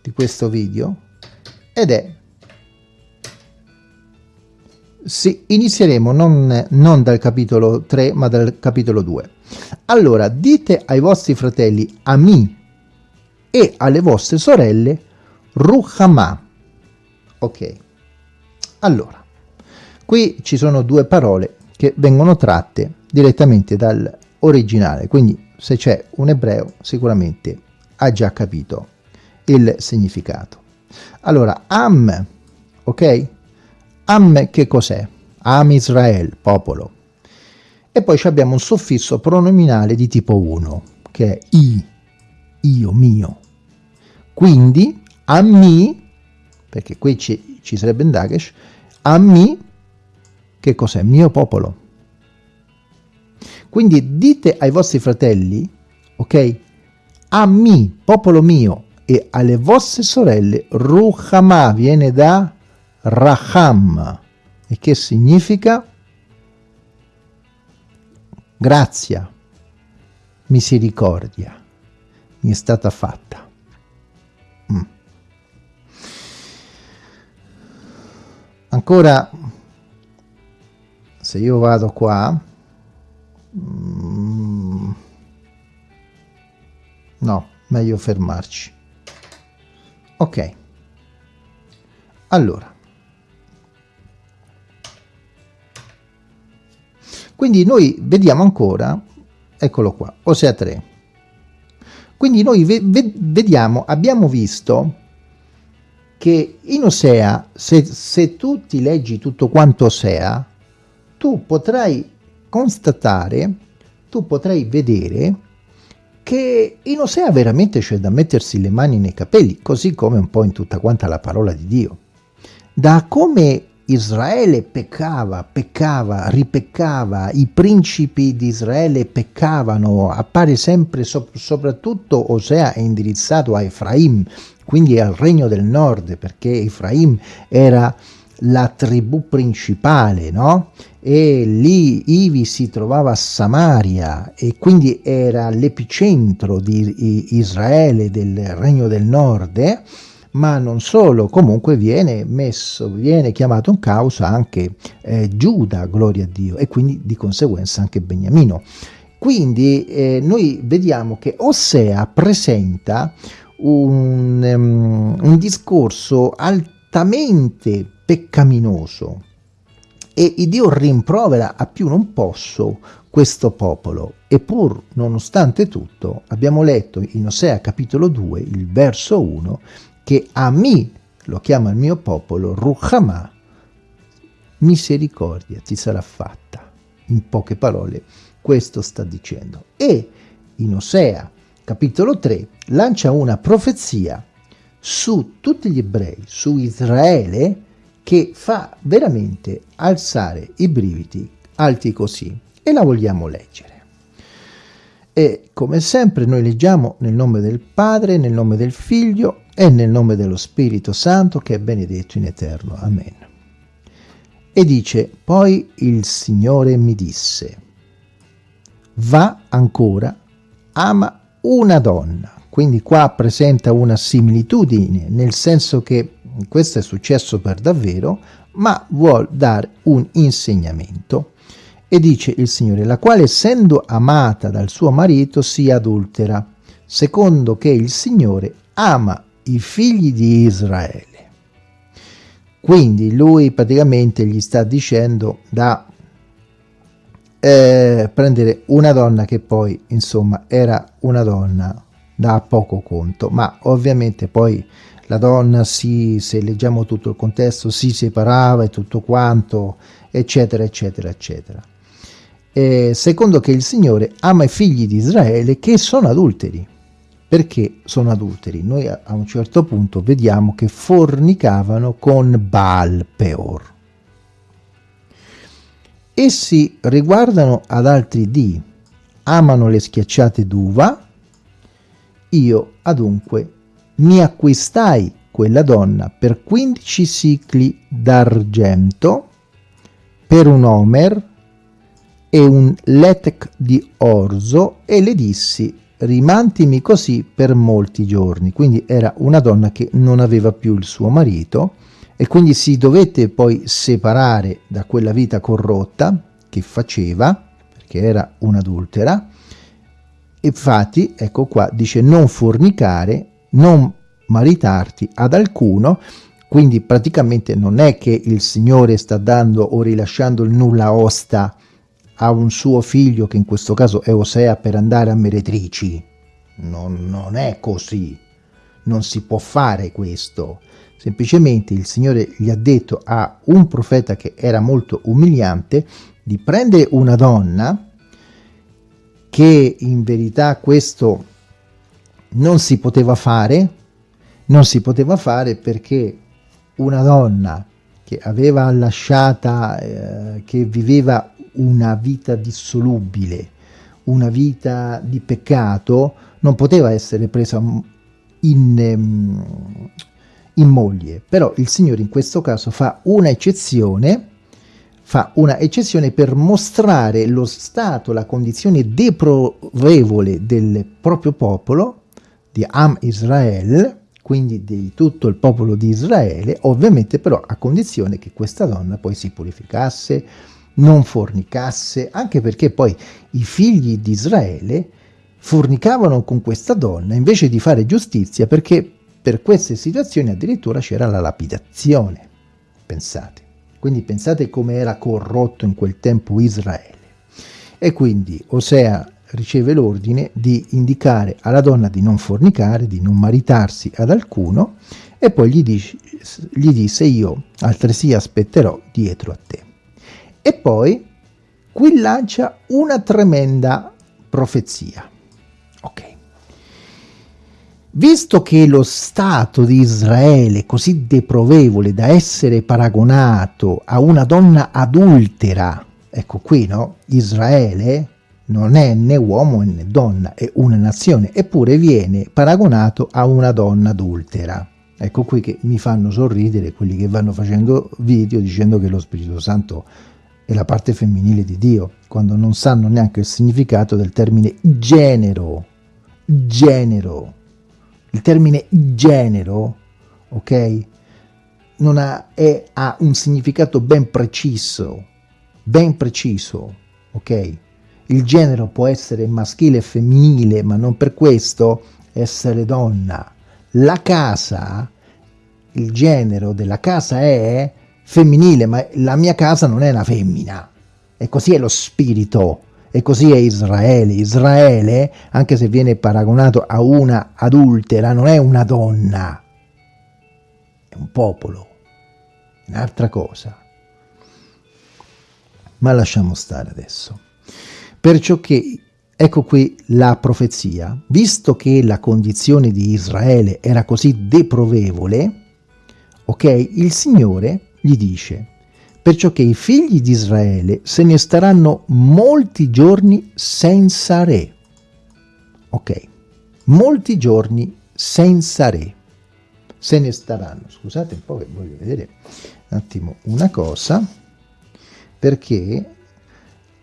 di questo video ed è sì, inizieremo non, non, dal capitolo 3 ma dal capitolo 2 allora dite ai vostri fratelli Ami e alle vostre sorelle Ruhama ok. Allora Qui ci sono due parole che vengono tratte direttamente dall'originale, quindi se c'è un ebreo sicuramente ha già capito il significato. Allora, Am, ok? Am che cos'è? Am Israel, popolo. E poi abbiamo un suffisso pronominale di tipo 1, che è i, io, mio. Quindi, ammi, perché qui ci, ci sarebbe in Dagesh, ammi che cos'è? Mio popolo. Quindi dite ai vostri fratelli, ok? A mi, popolo mio, e alle vostre sorelle, Ruhama viene da Raham, e che significa grazia, misericordia, mi è stata fatta. Mm. ancora se io vado qua mm, no meglio fermarci. Ok. Allora. Quindi noi vediamo ancora eccolo qua Osea 3 quindi noi ve ve vediamo abbiamo visto che in Osea, se, se tu ti leggi tutto quanto Osea, tu potrai constatare, tu potrai vedere che in Osea veramente c'è da mettersi le mani nei capelli, così come un po' in tutta quanta la parola di Dio. Da come Israele peccava, peccava, ripeccava, i principi di Israele peccavano, appare sempre, so soprattutto Osea è indirizzato a Efraim, quindi al regno del nord, perché Efraim era la tribù principale, no? E lì Ivi si trovava Samaria e quindi era l'epicentro di Israele, del regno del nord, eh? ma non solo, comunque viene messo, viene chiamato in causa anche eh, Giuda, gloria a Dio, e quindi di conseguenza anche Beniamino. Quindi eh, noi vediamo che Osea presenta un, um, un discorso altamente peccaminoso. E Dio rimprovera a più non posso questo popolo. E pur nonostante tutto abbiamo letto in Osea capitolo 2 il verso 1 che a me lo chiama il mio popolo Ruhamah misericordia ti sarà fatta. In poche parole questo sta dicendo. E in Osea capitolo 3, lancia una profezia su tutti gli ebrei, su Israele, che fa veramente alzare i brividi alti così. E la vogliamo leggere. E come sempre noi leggiamo nel nome del Padre, nel nome del Figlio e nel nome dello Spirito Santo che è benedetto in eterno. Amen. E dice, poi il Signore mi disse, va ancora, ama una donna. Quindi qua presenta una similitudine, nel senso che questo è successo per davvero, ma vuol dare un insegnamento. E dice il Signore, la quale essendo amata dal suo marito si adultera, secondo che il Signore ama i figli di Israele. Quindi lui praticamente gli sta dicendo da eh, prendere una donna che poi insomma era una donna da poco conto ma ovviamente poi la donna si, se leggiamo tutto il contesto si separava e tutto quanto eccetera eccetera eccetera. Eh, secondo che il Signore ama i figli di Israele che sono adulteri. Perché sono adulteri? Noi a, un certo punto vediamo che fornicavano con Baal Peor. Essi riguardano ad altri dì, amano le schiacciate d'uva, io adunque mi acquistai quella donna per 15 sicli d'argento, per un omer e un letec di orzo e le dissi rimantimi così per molti giorni. Quindi era una donna che non aveva più il suo marito e quindi si dovette poi separare da quella vita corrotta che faceva, perché era un'adultera, infatti, ecco qua, dice non fornicare, non maritarti ad alcuno, quindi praticamente non è che il Signore sta dando o rilasciando il nulla osta a un suo figlio, che in questo caso è Osea, per andare a meretrici. Non, non è così. Non si può fare questo. Semplicemente il Signore gli ha detto a un profeta che era molto umiliante di prendere una donna che in verità questo non si poteva fare, non si poteva fare perché una donna che aveva lasciata, eh, che viveva una vita dissolubile, una vita di peccato, non poteva essere presa in, ehm, in moglie, però il Signore in questo caso fa una eccezione, fa una eccezione per mostrare lo stato, la condizione deplorevole del proprio popolo, di Am Israel, quindi di tutto il popolo di Israele, ovviamente però a condizione che questa donna poi si purificasse, non fornicasse, anche perché poi i figli di Israele fornicavano con questa donna invece di fare giustizia perché per queste situazioni addirittura c'era la lapidazione, pensate. Quindi pensate come era corrotto in quel tempo Israele. E quindi Osea riceve l'ordine di indicare alla donna di non fornicare, di non maritarsi ad alcuno, e poi gli, dice, gli disse io altresì aspetterò dietro a te. E poi qui lancia una tremenda profezia. Ok. Visto che lo Stato di Israele è così deprovevole da essere paragonato a una donna adultera, ecco qui, no? Israele non è né uomo né donna, è una nazione, eppure viene paragonato a una donna adultera. Ecco qui che mi fanno sorridere quelli che vanno facendo video dicendo che lo Spirito Santo è la parte femminile di Dio, quando non sanno neanche il significato del termine genero. Genero. Il termine genero, ok? Non ha, è, ha un significato ben preciso, ben preciso, ok? Il genere può essere maschile e femminile, ma non per questo essere donna. La casa, il genere della casa è femminile, ma la mia casa non è una femmina. E così è lo spirito, e così è Israele. Israele, anche se viene paragonato a una adultera, non è una donna, è un popolo, un'altra cosa. Ma lasciamo stare adesso. Perciò che, ecco qui la profezia, visto che la condizione di Israele era così deprovevole, ok, il Signore gli dice, perciò che i figli di Israele se ne staranno molti giorni senza re. Ok, molti giorni senza re. Se ne staranno, scusate un po' che voglio vedere un attimo una cosa, perché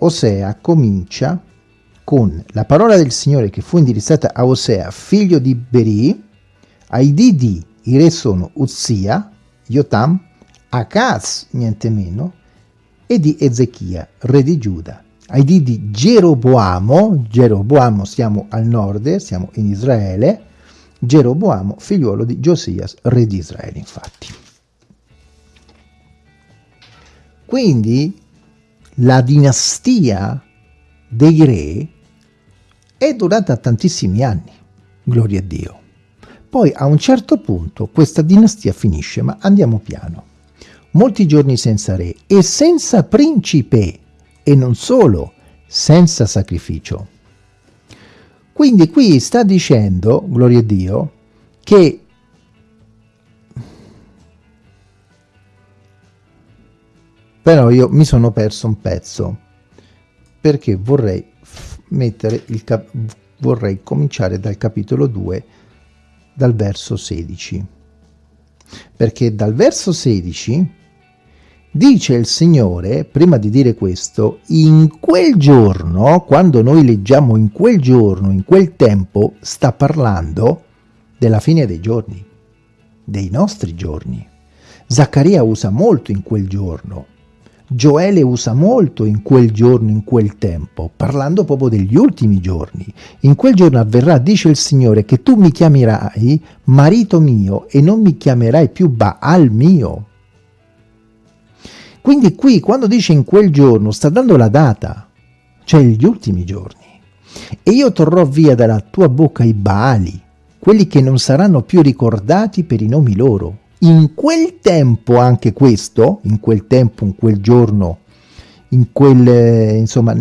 Osea comincia con la parola del Signore che fu indirizzata a Osea, figlio di Beri, ai dì di, i re sono Uzia, Jotam, Acaz, niente meno, e di Ezechia, re di Giuda. Ai dì di Geroboamo, Geroboamo siamo al nord, siamo in Israele, Geroboamo, figliuolo di Giosias, re di Israele, infatti. Quindi la dinastia dei re è durata tantissimi anni, gloria a Dio. Poi a un certo punto questa dinastia finisce, ma andiamo piano. Molti giorni senza re e senza principe, e non solo, senza sacrificio. Quindi qui sta dicendo, gloria a Dio, che però io mi sono perso un pezzo perché vorrei mettere il vorrei cominciare dal capitolo 2 dal verso 16 perché dal verso 16 dice il Signore prima di dire questo in quel giorno quando noi leggiamo in quel giorno in quel tempo sta parlando della fine dei giorni dei nostri giorni. Zaccaria usa molto in quel giorno Gioele usa molto in quel giorno, in quel tempo, parlando proprio degli ultimi giorni. In quel giorno avverrà, dice il Signore, che tu mi chiamerai marito mio e non mi chiamerai più Baal mio. Quindi qui, quando dice in quel giorno, sta dando la data, cioè gli ultimi giorni. E io torrò via dalla tua bocca i Baali, quelli che non saranno più ricordati per i nomi loro, in quel tempo anche questo, in quel tempo, in quel giorno, in quel, insomma,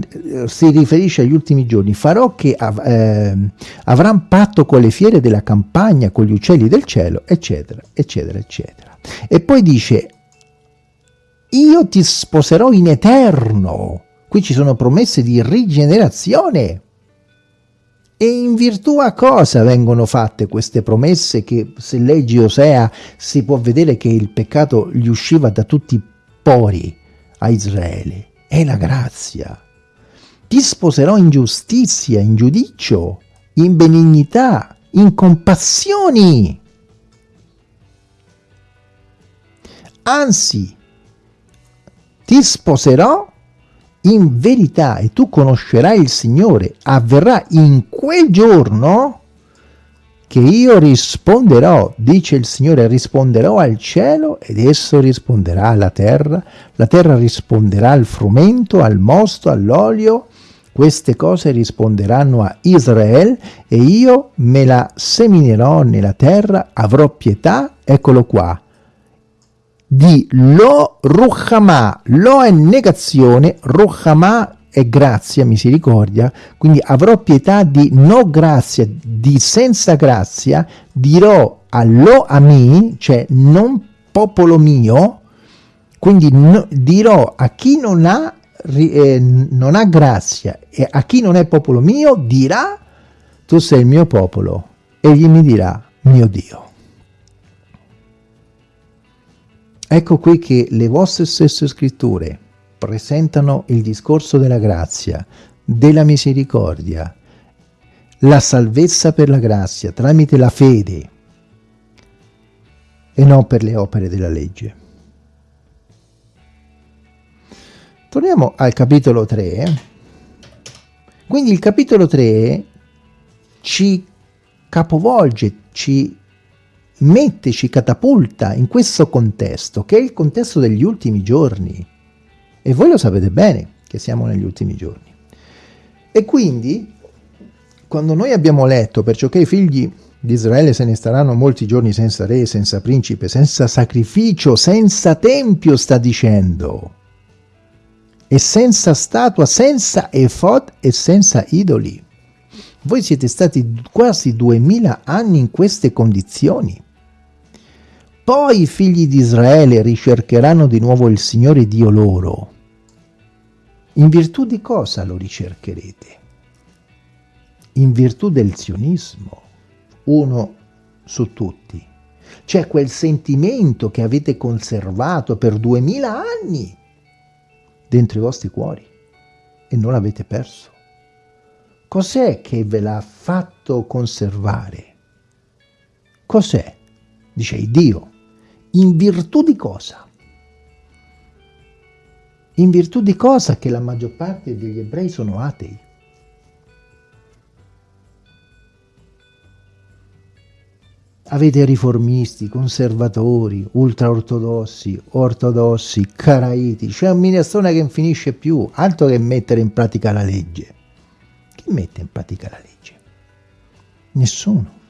si riferisce agli ultimi giorni, farò che av eh, avranno patto con le fiere della campagna, con gli uccelli del cielo, eccetera, eccetera, eccetera. E poi dice, io ti sposerò in eterno. Qui ci sono promesse di rigenerazione. E in virtù a cosa vengono fatte queste promesse che se leggi Osea si può vedere che il peccato gli usciva da tutti i pori a Israele? È la grazia. Ti sposerò in giustizia, in giudicio, in benignità, in compassioni. Anzi, ti sposerò in verità e tu conoscerai il Signore. Avverrà in quel giorno che io risponderò, dice il Signore, risponderò al cielo ed esso risponderà alla terra, la terra risponderà al frumento, al mosto, all'olio, queste cose risponderanno a Israele e io me la seminerò nella terra, avrò pietà, eccolo qua, di lo ruchama, lo è negazione, ruchama è grazia, misericordia, quindi avrò pietà di no grazia, di senza grazia, dirò a lo ami, cioè non popolo mio, quindi no, dirò a chi non ha, eh, non ha grazia e a chi non è popolo mio dirà tu sei il mio popolo, egli mi dirà mio Dio. Ecco qui che le vostre stesse scritture presentano il discorso della grazia, della misericordia, la salvezza per la grazia tramite la fede e non per le opere della legge. Torniamo al capitolo 3. Quindi il capitolo 3 ci capovolge, ci mette, ci catapulta in questo contesto, che è il contesto degli ultimi giorni. E voi lo sapete bene che siamo negli ultimi giorni. E quindi, quando noi abbiamo letto, perciò che i figli di Israele se ne staranno molti giorni senza re, senza principe, senza sacrificio, senza tempio, sta dicendo, e senza statua, senza efod e senza idoli. Voi siete stati quasi duemila anni in queste condizioni. Poi i figli di Israele ricercheranno di nuovo il Signore Dio loro. In virtù di cosa lo ricercherete? In virtù del sionismo, uno su tutti. C'è quel sentimento che avete conservato per duemila anni dentro i vostri cuori e non l'avete perso. Cos'è che ve l'ha fatto conservare? Cos'è? Dice Dio. In virtù di cosa? In virtù di cosa che la maggior parte degli ebrei sono atei? Avete riformisti, conservatori, ultraortodossi, ortodossi, caraiti, c'è un minestrone che non finisce più, altro che mettere in pratica la legge. Chi mette in pratica la legge? Nessuno.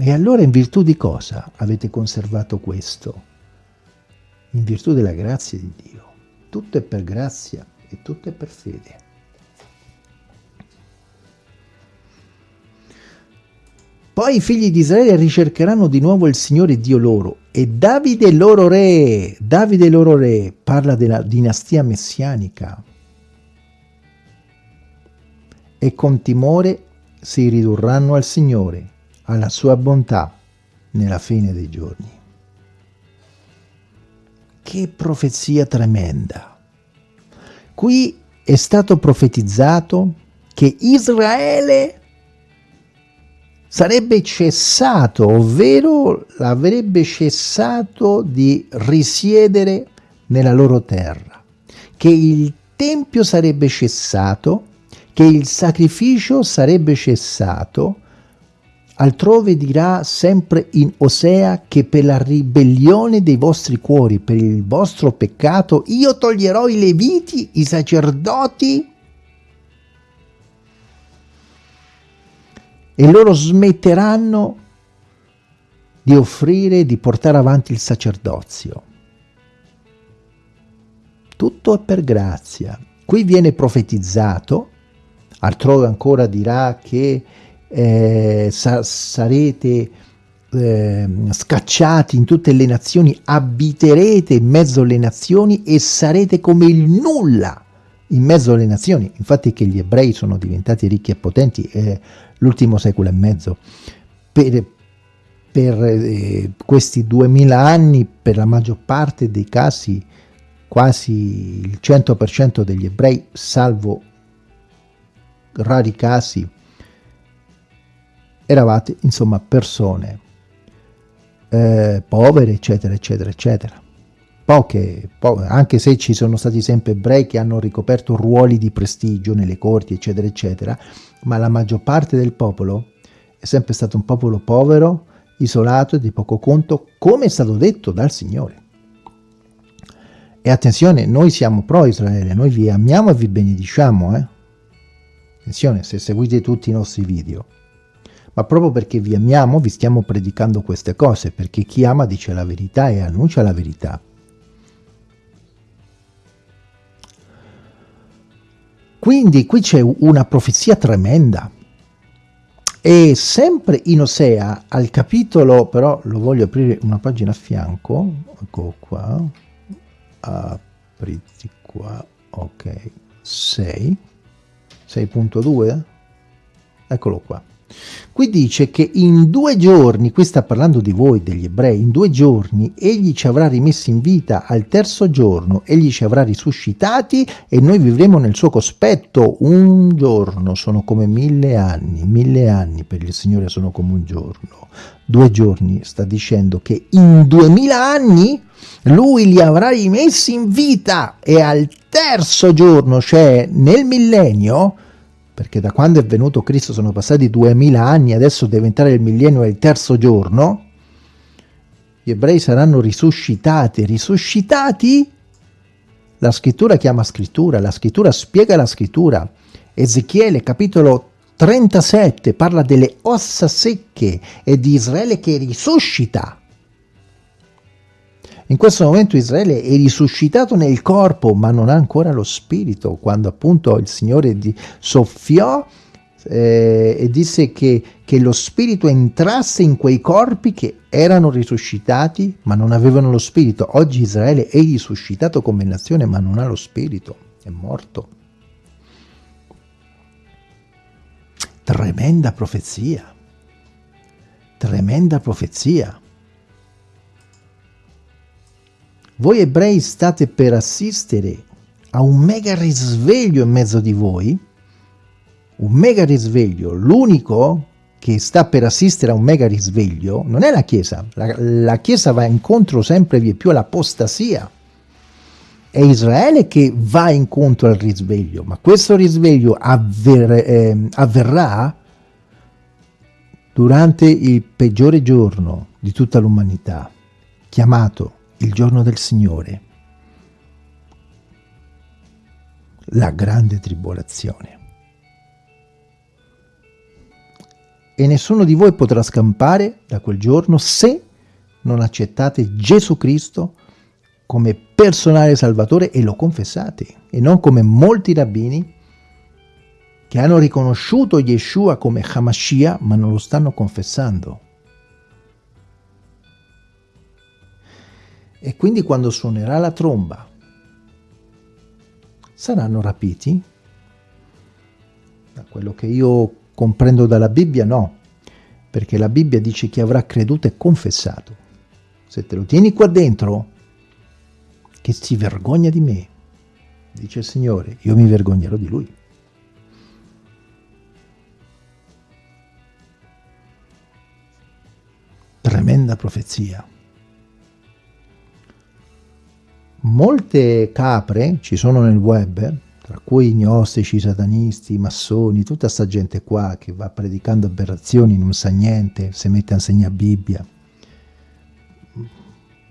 E allora in virtù di cosa avete conservato questo? In virtù della grazia di Dio. Tutto è per grazia e tutto è per fede. Poi i figli di Israele ricercheranno di nuovo il Signore Dio loro e Davide loro re, Davide loro re, parla della dinastia messianica. E con timore si ridurranno al Signore alla sua bontà nella fine dei giorni. Che profezia tremenda! Qui è stato profetizzato che Israele sarebbe cessato, ovvero avrebbe cessato di risiedere nella loro terra, che il Tempio sarebbe cessato, che il sacrificio sarebbe cessato, Altrove dirà sempre in Osea che per la ribellione dei vostri cuori, per il vostro peccato, io toglierò i leviti, i sacerdoti, e loro smetteranno di offrire, di portare avanti il sacerdozio. Tutto è per grazia. Qui viene profetizzato, altrove ancora dirà che eh, sa sarete eh, scacciati in tutte le nazioni, abiterete in mezzo alle nazioni e sarete come il nulla in mezzo alle nazioni. Infatti che gli ebrei sono diventati ricchi e potenti è l'ultimo secolo e mezzo. Per, per eh, questi duemila anni, per la maggior parte dei casi, quasi il 100% degli ebrei, salvo rari casi, eravate insomma persone eh, povere, eccetera, eccetera, eccetera. Poche, po anche se ci sono stati sempre ebrei che hanno ricoperto ruoli di prestigio nelle corti, eccetera, eccetera, ma la maggior parte del popolo è sempre stato un popolo povero, isolato e di poco conto, come è stato detto dal Signore. E attenzione, noi siamo pro Israele, noi vi amiamo e vi benediciamo, eh? Attenzione, se seguite tutti i nostri video. Ma proprio perché vi amiamo, vi stiamo predicando queste cose, perché chi ama dice la verità e annuncia la verità. Quindi qui c'è una profezia tremenda. E sempre in Osea, al capitolo, però lo voglio aprire una pagina a fianco, ecco qua, apriti qua, ok, 6, 6.2, eccolo qua. Qui dice che in due giorni, qui sta parlando di voi, degli ebrei, in due giorni egli ci avrà rimessi in vita, al terzo giorno egli ci avrà risuscitati e noi vivremo nel suo cospetto. Un giorno sono come mille anni, mille anni per il Signore sono come un giorno. Due giorni sta dicendo che in duemila anni lui li avrà rimessi in vita e al terzo giorno, cioè nel millennio, perché da quando è venuto Cristo sono passati duemila anni, adesso deve entrare il millennio e il terzo giorno, gli ebrei saranno risuscitati. Risuscitati? La scrittura chiama scrittura, la scrittura spiega la scrittura. Ezechiele capitolo 37 parla delle ossa secche e di Israele che risuscita. In questo momento Israele è risuscitato nel corpo, ma non ha ancora lo spirito. Quando appunto il Signore soffiò eh, e disse che, che lo spirito entrasse in quei corpi che erano risuscitati, ma non avevano lo spirito. Oggi Israele è risuscitato come nazione, ma non ha lo spirito, è morto. Tremenda profezia. Tremenda profezia. Voi ebrei state per assistere a un mega risveglio in mezzo di voi, un mega risveglio, l'unico che sta per assistere a un mega risveglio non è la Chiesa, la, la Chiesa va incontro sempre più all'apostasia, è Israele che va incontro al risveglio, ma questo risveglio avver, eh, avverrà durante il peggiore giorno di tutta l'umanità, chiamato il giorno del Signore, la grande tribolazione. E nessuno di voi potrà scampare da quel giorno se non accettate Gesù Cristo come personale salvatore e lo confessate, e non come molti rabbini che hanno riconosciuto Yeshua come Hamashiach ma non lo stanno confessando. E quindi quando suonerà la tromba saranno rapiti? Da quello che io comprendo dalla Bibbia no, perché la Bibbia dice che avrà creduto e confessato. Se te lo tieni qua dentro, che si vergogna di me, dice il Signore, io mi vergognerò di Lui. Tremenda profezia. Molte capre ci sono nel web, tra cui gnostici, satanisti, massoni, tutta sta gente qua che va predicando aberrazioni, non sa niente, si mette a insegnare Bibbia.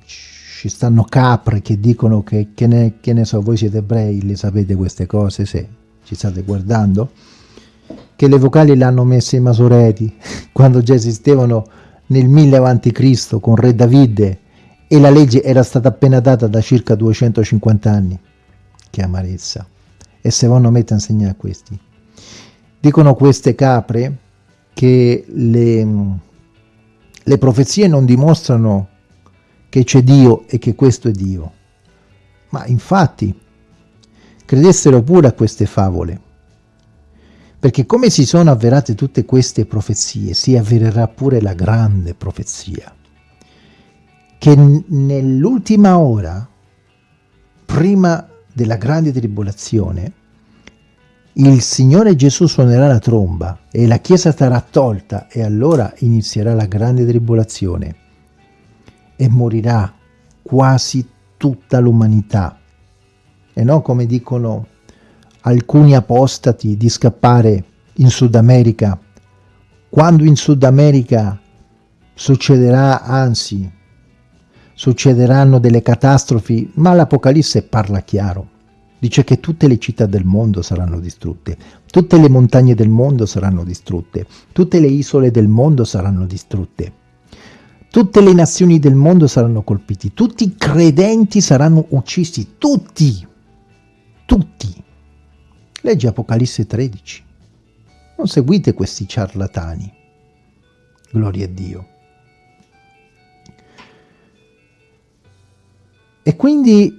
Ci stanno capre che dicono che, che, ne, che ne so, voi siete ebrei, le sapete queste cose, se ci state guardando, che le vocali le hanno messe i masoreti, *laughs* quando già esistevano nel 1000 a.C. con re Davide, e la legge era stata appena data da circa 250 anni. Che amarezza. E se vanno a mettere a insegnare a questi. Dicono queste capre che le, le profezie non dimostrano che c'è Dio e che questo è Dio. Ma infatti, credessero pure a queste favole. Perché come si sono avverate tutte queste profezie, si avvererà pure la grande profezia che nell'ultima ora, prima della grande tribolazione, il Signore Gesù suonerà la tromba e la Chiesa sarà tolta e allora inizierà la grande tribolazione. e morirà quasi tutta l'umanità e non come dicono alcuni apostati di scappare in Sud America quando in Sud America succederà anzi succederanno delle catastrofi ma l'Apocalisse parla chiaro dice che tutte le città del mondo saranno distrutte tutte le montagne del mondo saranno distrutte tutte le isole del mondo saranno distrutte Tutte le nazioni del mondo saranno colpiti, tutti i credenti saranno uccisi, tutti, tutti. Legge Apocalisse 13. Non seguite questi ciarlatani. Gloria a Dio. E quindi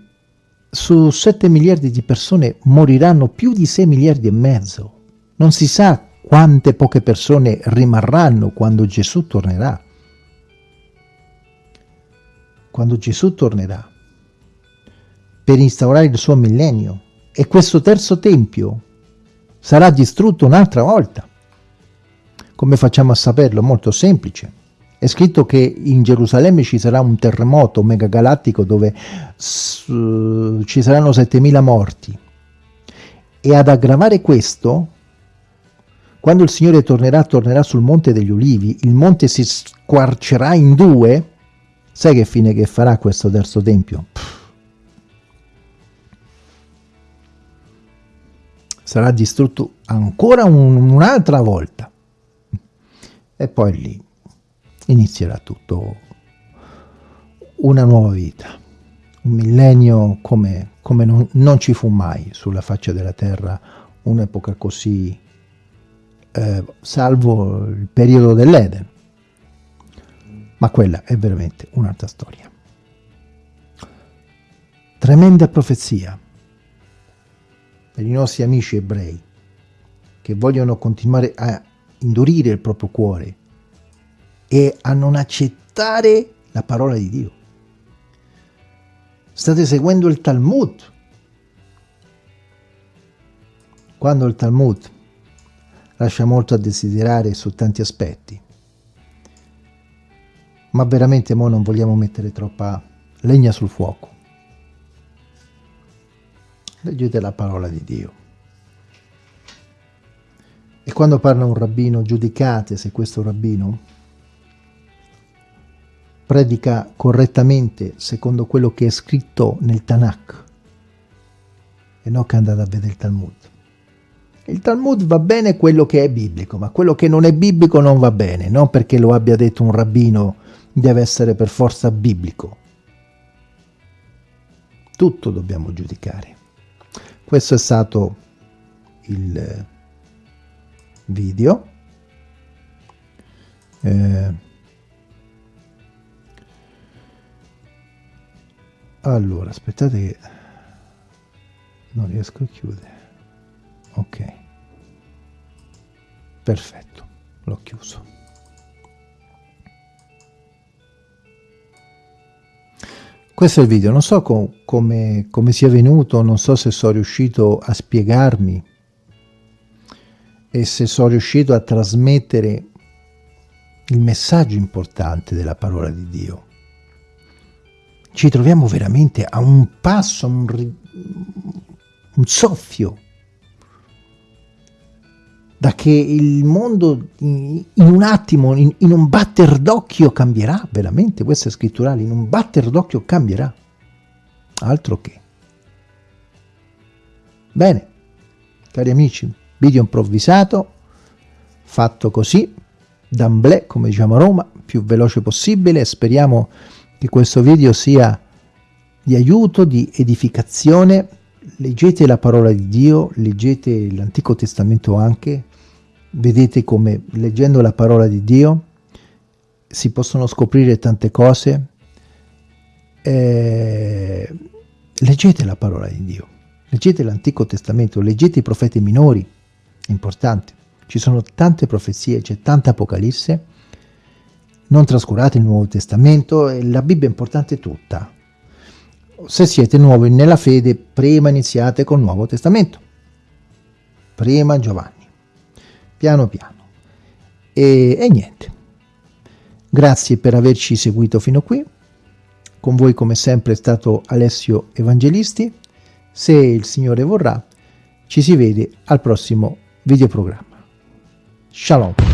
su 7 miliardi di persone moriranno più di 6 miliardi e mezzo. Non si sa quante poche persone rimarranno quando Gesù tornerà quando Gesù tornerà per instaurare il suo millennio e questo terzo tempio sarà distrutto un'altra volta. Come facciamo a saperlo? Molto semplice. È scritto che in Gerusalemme ci sarà un terremoto megagalattico dove ci saranno 7000 morti. E ad aggravare questo, quando il Signore tornerà, tornerà sul Monte degli Ulivi, il monte si squarcerà in due Sai che fine che farà questo terzo tempio? Pff. Sarà distrutto ancora un, un'altra volta. E poi lì inizierà tutto una nuova vita. Un millennio come, come non, non, ci fu mai sulla faccia della terra un'epoca così, eh, salvo il periodo dell'Eden ma quella è veramente un'altra storia. Tremenda profezia per i nostri amici ebrei che vogliono continuare a indurire il proprio cuore e a non accettare la parola di Dio. State seguendo il Talmud. Quando il Talmud lascia molto a desiderare su tanti aspetti, ma veramente mo non vogliamo mettere troppa legna sul fuoco. Leggete la parola di Dio. E quando parla un rabbino, giudicate se questo rabbino predica correttamente secondo quello che è scritto nel Tanakh e non che andate a vedere il Talmud. Il Talmud va bene quello che è biblico, ma quello che non è biblico non va bene, non perché lo abbia detto un rabbino deve essere per forza biblico. Tutto dobbiamo giudicare. Questo è stato il video. Eh, allora, aspettate che non riesco a chiudere. Ok. Perfetto, l'ho chiuso. Questo è il video, non so com come, come sia venuto, non so se sono riuscito a spiegarmi e se sono riuscito a trasmettere il messaggio importante della parola di Dio. Ci troviamo veramente a un passo, un, un soffio da che il mondo in, un attimo, in, in un batter d'occhio cambierà, veramente, questo è scritturale, in un batter d'occhio cambierà, altro che. Bene, cari amici, video improvvisato, fatto così, d'amblè, come diciamo a Roma, più veloce possibile, speriamo che questo video sia di aiuto, di edificazione, leggete la parola di Dio, leggete l'Antico Testamento anche, vedete come leggendo la parola di Dio si possono scoprire tante cose. Eh, leggete la parola di Dio, leggete l'Antico Testamento, leggete i profeti minori, importante. Ci sono tante profezie, c'è tanta Apocalisse, non trascurate il Nuovo Testamento, la Bibbia è importante tutta. Se siete nuovi nella fede, prima iniziate col Nuovo Testamento. Prima Giovanni piano piano. E, e niente. Grazie per averci seguito fino qui. con voi come sempre è stato Alessio Evangelisti. Se il Signore vorrà, ci si vede al prossimo videoprogramma. Shalom.